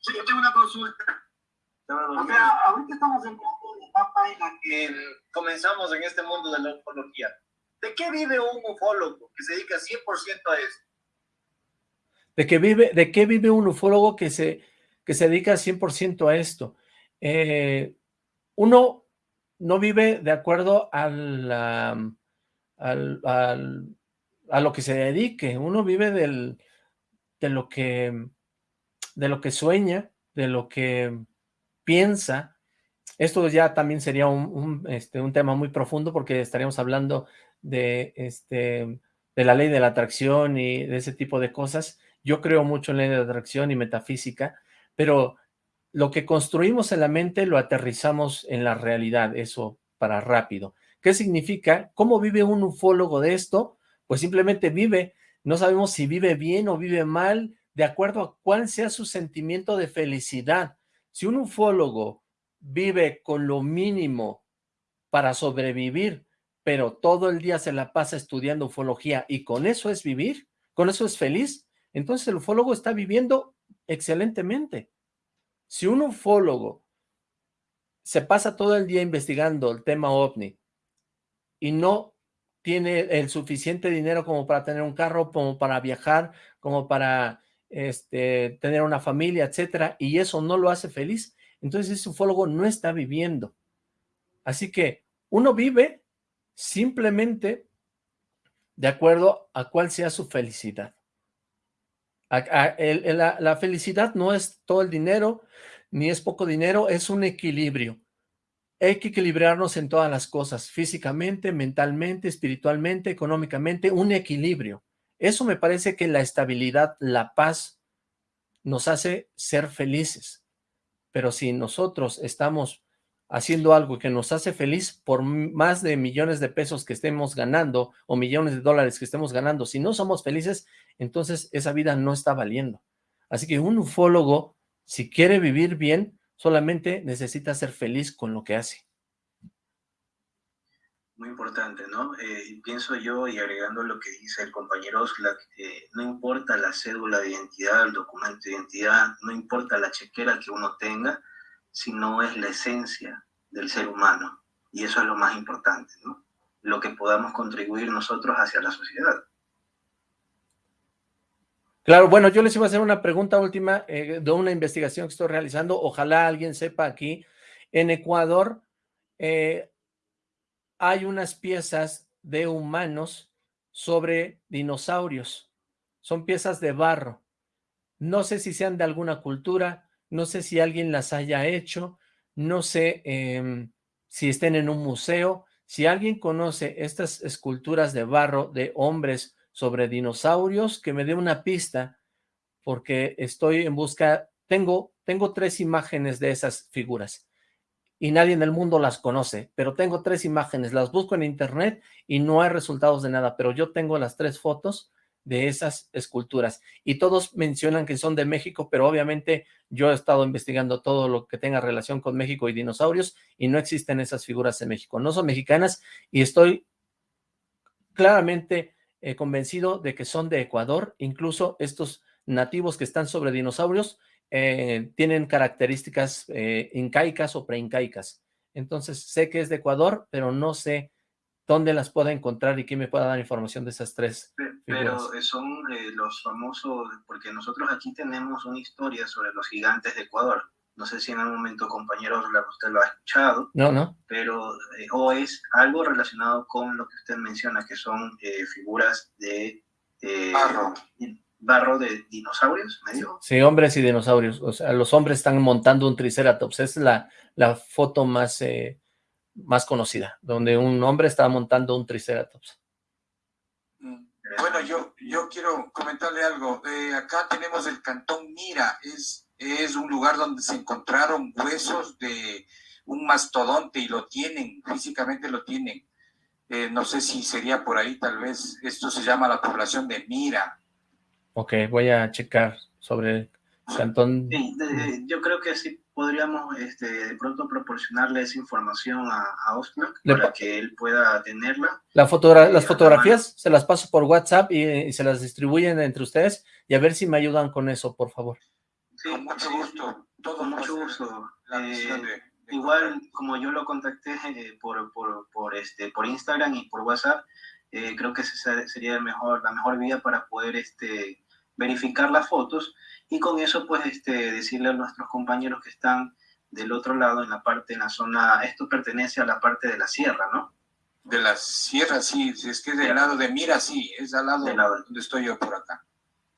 Sí, yo tengo una consulta. O sea, ahorita estamos en una etapa en la que comenzamos en este mundo de la ufología. ¿De qué vive un ufólogo que se dedica 100% a esto? ¿De qué vive, de qué vive un ufólogo que se, que se dedica 100% a esto? Eh, uno no vive de acuerdo a, a lo que se dedique, uno vive del, de, lo que, de lo que sueña, de lo que piensa. Esto ya también sería un, este, un tema muy profundo porque estaríamos hablando de, este, de la ley de la atracción y de ese tipo de cosas. Yo creo mucho en ley de atracción y metafísica, pero lo que construimos en la mente lo aterrizamos en la realidad, eso para rápido. ¿Qué significa? ¿Cómo vive un ufólogo de esto? Pues simplemente vive, no sabemos si vive bien o vive mal, de acuerdo a cuál sea su sentimiento de felicidad. Si un ufólogo vive con lo mínimo para sobrevivir, pero todo el día se la pasa estudiando ufología y con eso es vivir, con eso es feliz, entonces el ufólogo está viviendo excelentemente. Si un ufólogo se pasa todo el día investigando el tema OVNI y no tiene el suficiente dinero como para tener un carro, como para viajar, como para este, tener una familia, etcétera, y eso no lo hace feliz, entonces ese ufólogo no está viviendo. Así que uno vive simplemente de acuerdo a cuál sea su felicidad la, felicidad no es todo el dinero, ni es poco dinero, es un equilibrio. Hay que equilibrarnos en todas las cosas, físicamente, mentalmente, espiritualmente, económicamente, un equilibrio. Eso me parece que la estabilidad, la paz, nos hace ser felices. Pero si nosotros estamos haciendo algo que nos hace feliz por más de millones de pesos que estemos ganando o millones de dólares que estemos ganando, si no somos felices, entonces esa vida no está valiendo. Así que un ufólogo, si quiere vivir bien, solamente necesita ser feliz con lo que hace. Muy importante, ¿no? Eh, pienso yo, y agregando lo que dice el compañero Oxlack, no importa la cédula de identidad, el documento de identidad, no importa la chequera que uno tenga, sino es la esencia del ser humano. Y eso es lo más importante, ¿no? Lo que podamos contribuir nosotros hacia la sociedad. Claro, bueno, yo les iba a hacer una pregunta última eh, de una investigación que estoy realizando. Ojalá alguien sepa aquí. En Ecuador eh, hay unas piezas de humanos sobre dinosaurios. Son piezas de barro. No sé si sean de alguna cultura, no sé si alguien las haya hecho, no sé em, si estén en un museo, si alguien conoce estas esculturas de barro de hombres sobre dinosaurios, que me dé una pista, porque estoy en busca, tengo, tengo tres imágenes de esas figuras, y nadie en el mundo las conoce, pero tengo tres imágenes, las busco en internet y no hay resultados de nada, pero yo tengo las tres fotos de esas esculturas. Y todos mencionan que son de México, pero obviamente yo he estado investigando todo lo que tenga relación con México y dinosaurios y no existen esas figuras en México. No son mexicanas y estoy claramente eh, convencido de que son de Ecuador. Incluso estos nativos que están sobre dinosaurios eh, tienen características eh, incaicas o preincaicas. Entonces sé que es de Ecuador, pero no sé dónde las pueda encontrar y quién me pueda dar información de esas tres Pero son eh, los famosos, porque nosotros aquí tenemos una historia sobre los gigantes de Ecuador. no sé si en algún momento, compañeros, usted lo ha escuchado. No, no. Pero, eh, o es algo relacionado con lo que usted menciona, que son eh, figuras de... Eh, barro. Barro de dinosaurios, medio. Sí, hombres y dinosaurios. O sea, los hombres están montando un triceratops. es la, la foto más, más conocida, donde un hombre está montando un triceratops. Mm. Bueno, yo, yo quiero comentarle algo. acá tenemos el cantón Mira, es es un lugar donde se encontraron huesos de un mastodonte y lo tienen, físicamente lo tienen. Eh, no sé si sería por ahí tal vez, esto se llama la población de Mira. Ok, voy a checar sobre el cantón. Sí, yo creo que sí podríamos este, de pronto proporcionarle esa información a, a para que él pueda tenerla. La fotogra las fotografías se las paso por WhatsApp y se las distribuyen entre ustedes y a ver si me ayudan con eso, por favor. Sí, con mucho gusto. Todo mucho gusto. Eh, igual, como yo lo contacté eh, por, por, por, este, por Instagram y por WhatsApp, eh, creo que esa sería el mejor, la mejor vía para poder este, verificar las fotos y con eso, pues, este, decirle a nuestros compañeros que están del otro lado, en la parte, en la zona, esto pertenece a la parte de la sierra, ¿no? De la sierra, sí, es que del lado de Mira, sí, es al lado, lado donde estoy yo por acá.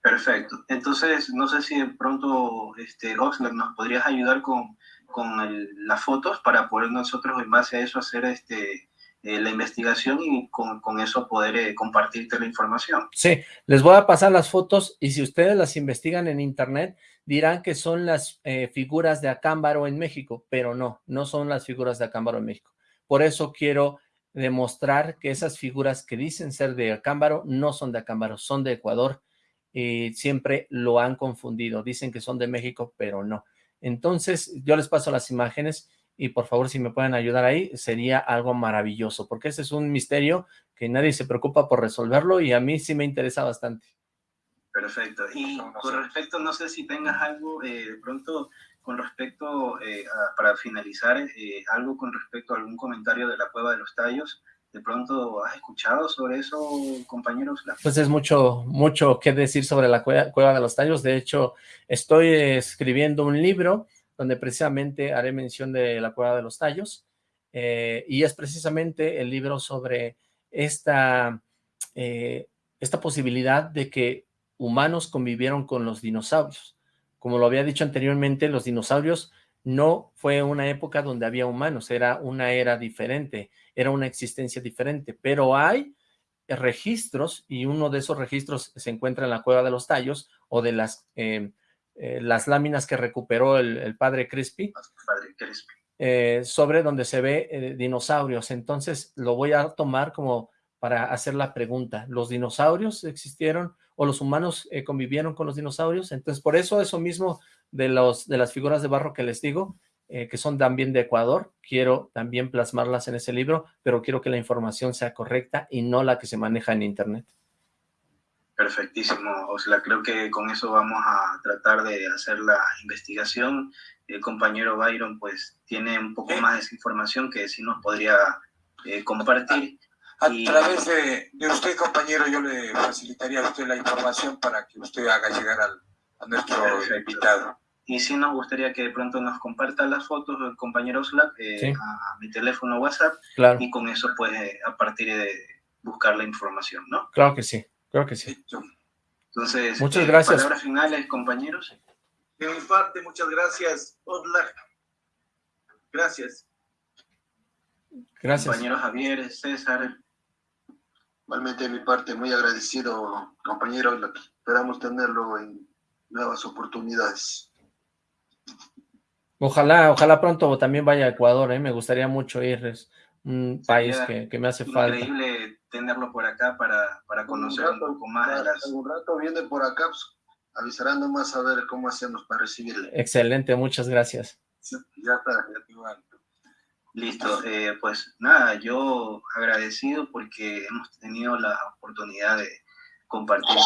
Perfecto. Entonces, no sé si de pronto, este, Oxlack, nos podrías ayudar con, con las fotos para poder nosotros, en base a eso, hacer este, eh, la investigación y con, eso poder eh, compartirte la información. Sí, les voy a pasar las fotos y si ustedes las investigan en internet, dirán que son las eh, figuras de Acámbaro en México, pero no, no son las figuras de Acámbaro en México. Por eso quiero demostrar que esas figuras que dicen ser de Acámbaro no son de Acámbaro, son de Ecuador y siempre lo han confundido. Dicen que son de México, pero no. Entonces, yo les paso las imágenes y por favor, si me pueden ayudar ahí, sería algo maravilloso, porque ese es un misterio que nadie se preocupa por resolverlo y a mí sí me interesa bastante. Perfecto. Y con respecto, no sé si tengas algo eh, de pronto con respecto, eh, para finalizar, eh, algo con respecto a algún comentario de la Cueva de los Tallos, ¿De pronto has escuchado sobre eso, compañeros? Pues es mucho, mucho que decir sobre la cueva, de los tallos. De hecho, estoy escribiendo un libro donde precisamente haré mención de la cueva de los tallos. Eh, y es precisamente el libro sobre esta, eh, esta posibilidad de que humanos convivieron con los dinosaurios. Como lo había dicho anteriormente, los dinosaurios no fue una época donde había humanos, era una era diferente era una existencia diferente, pero hay registros y uno de esos registros se encuentra en la Cueva de los Tallos o de las, eh, eh, las láminas que recuperó el, padre Crispy, eh, sobre donde se ve dinosaurios. Entonces lo voy a tomar como para hacer la pregunta, ¿los dinosaurios existieron o los humanos convivieron con los dinosaurios? Entonces por eso eso mismo de, los, de las figuras de barro que les digo, eh, que son también de Ecuador, quiero también plasmarlas en ese libro, pero quiero que la información sea correcta y no la que se maneja en internet. Perfectísimo, Osla, creo que con eso vamos a tratar de hacer la investigación. El compañero Byron pues tiene un poco más de esa información que sí nos podría eh, compartir. A, través de, usted, compañero, yo le facilitaría a usted la información para que usted haga llegar al, a nuestro invitado. Y sí nos gustaría que de pronto nos comparta las fotos el compañero Slack eh, a, mi teléfono WhatsApp. Y con eso, pues, eh, a partir de buscar la información, ¿no? Claro que sí, claro que sí. Entonces, muchas eh, gracias. Palabras finales, compañeros. De mi parte, muchas gracias, Oslac. Gracias. Gracias. Compañero Javier, César. Igualmente de mi parte, muy agradecido, compañero. Esperamos tenerlo en nuevas oportunidades. Ojalá, ojalá pronto también vaya a Ecuador, ¿eh? me gustaría mucho ir, es un país que, que, me hace falta. Increíble tenerlo por acá para, para conocer un, poco más de las... Un rato viene por acá, pues, avisarán nomás a ver cómo hacemos para recibirle. Excelente, muchas gracias. ya está, ya Listo, eh, pues nada, yo agradecido porque hemos tenido la oportunidad de compartir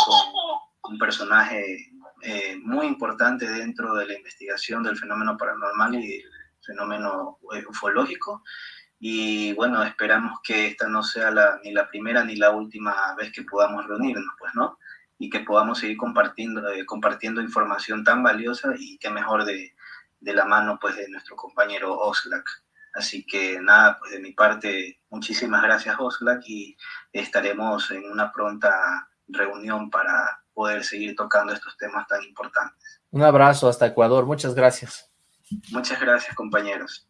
con un personaje eh, muy importante dentro de la investigación del fenómeno paranormal y el fenómeno eh, ufológico. Y bueno, esperamos que esta no sea la, ni la primera ni la última vez que podamos reunirnos, pues, ¿no? Y que podamos seguir compartiendo, eh, compartiendo información tan valiosa y que mejor de, de la mano pues de nuestro compañero Oxlack. Así que nada, pues de mi parte, muchísimas gracias Oxlack y estaremos en una pronta reunión para poder seguir tocando estos temas tan importantes. Un abrazo hasta Ecuador, muchas gracias. Muchas gracias compañeros.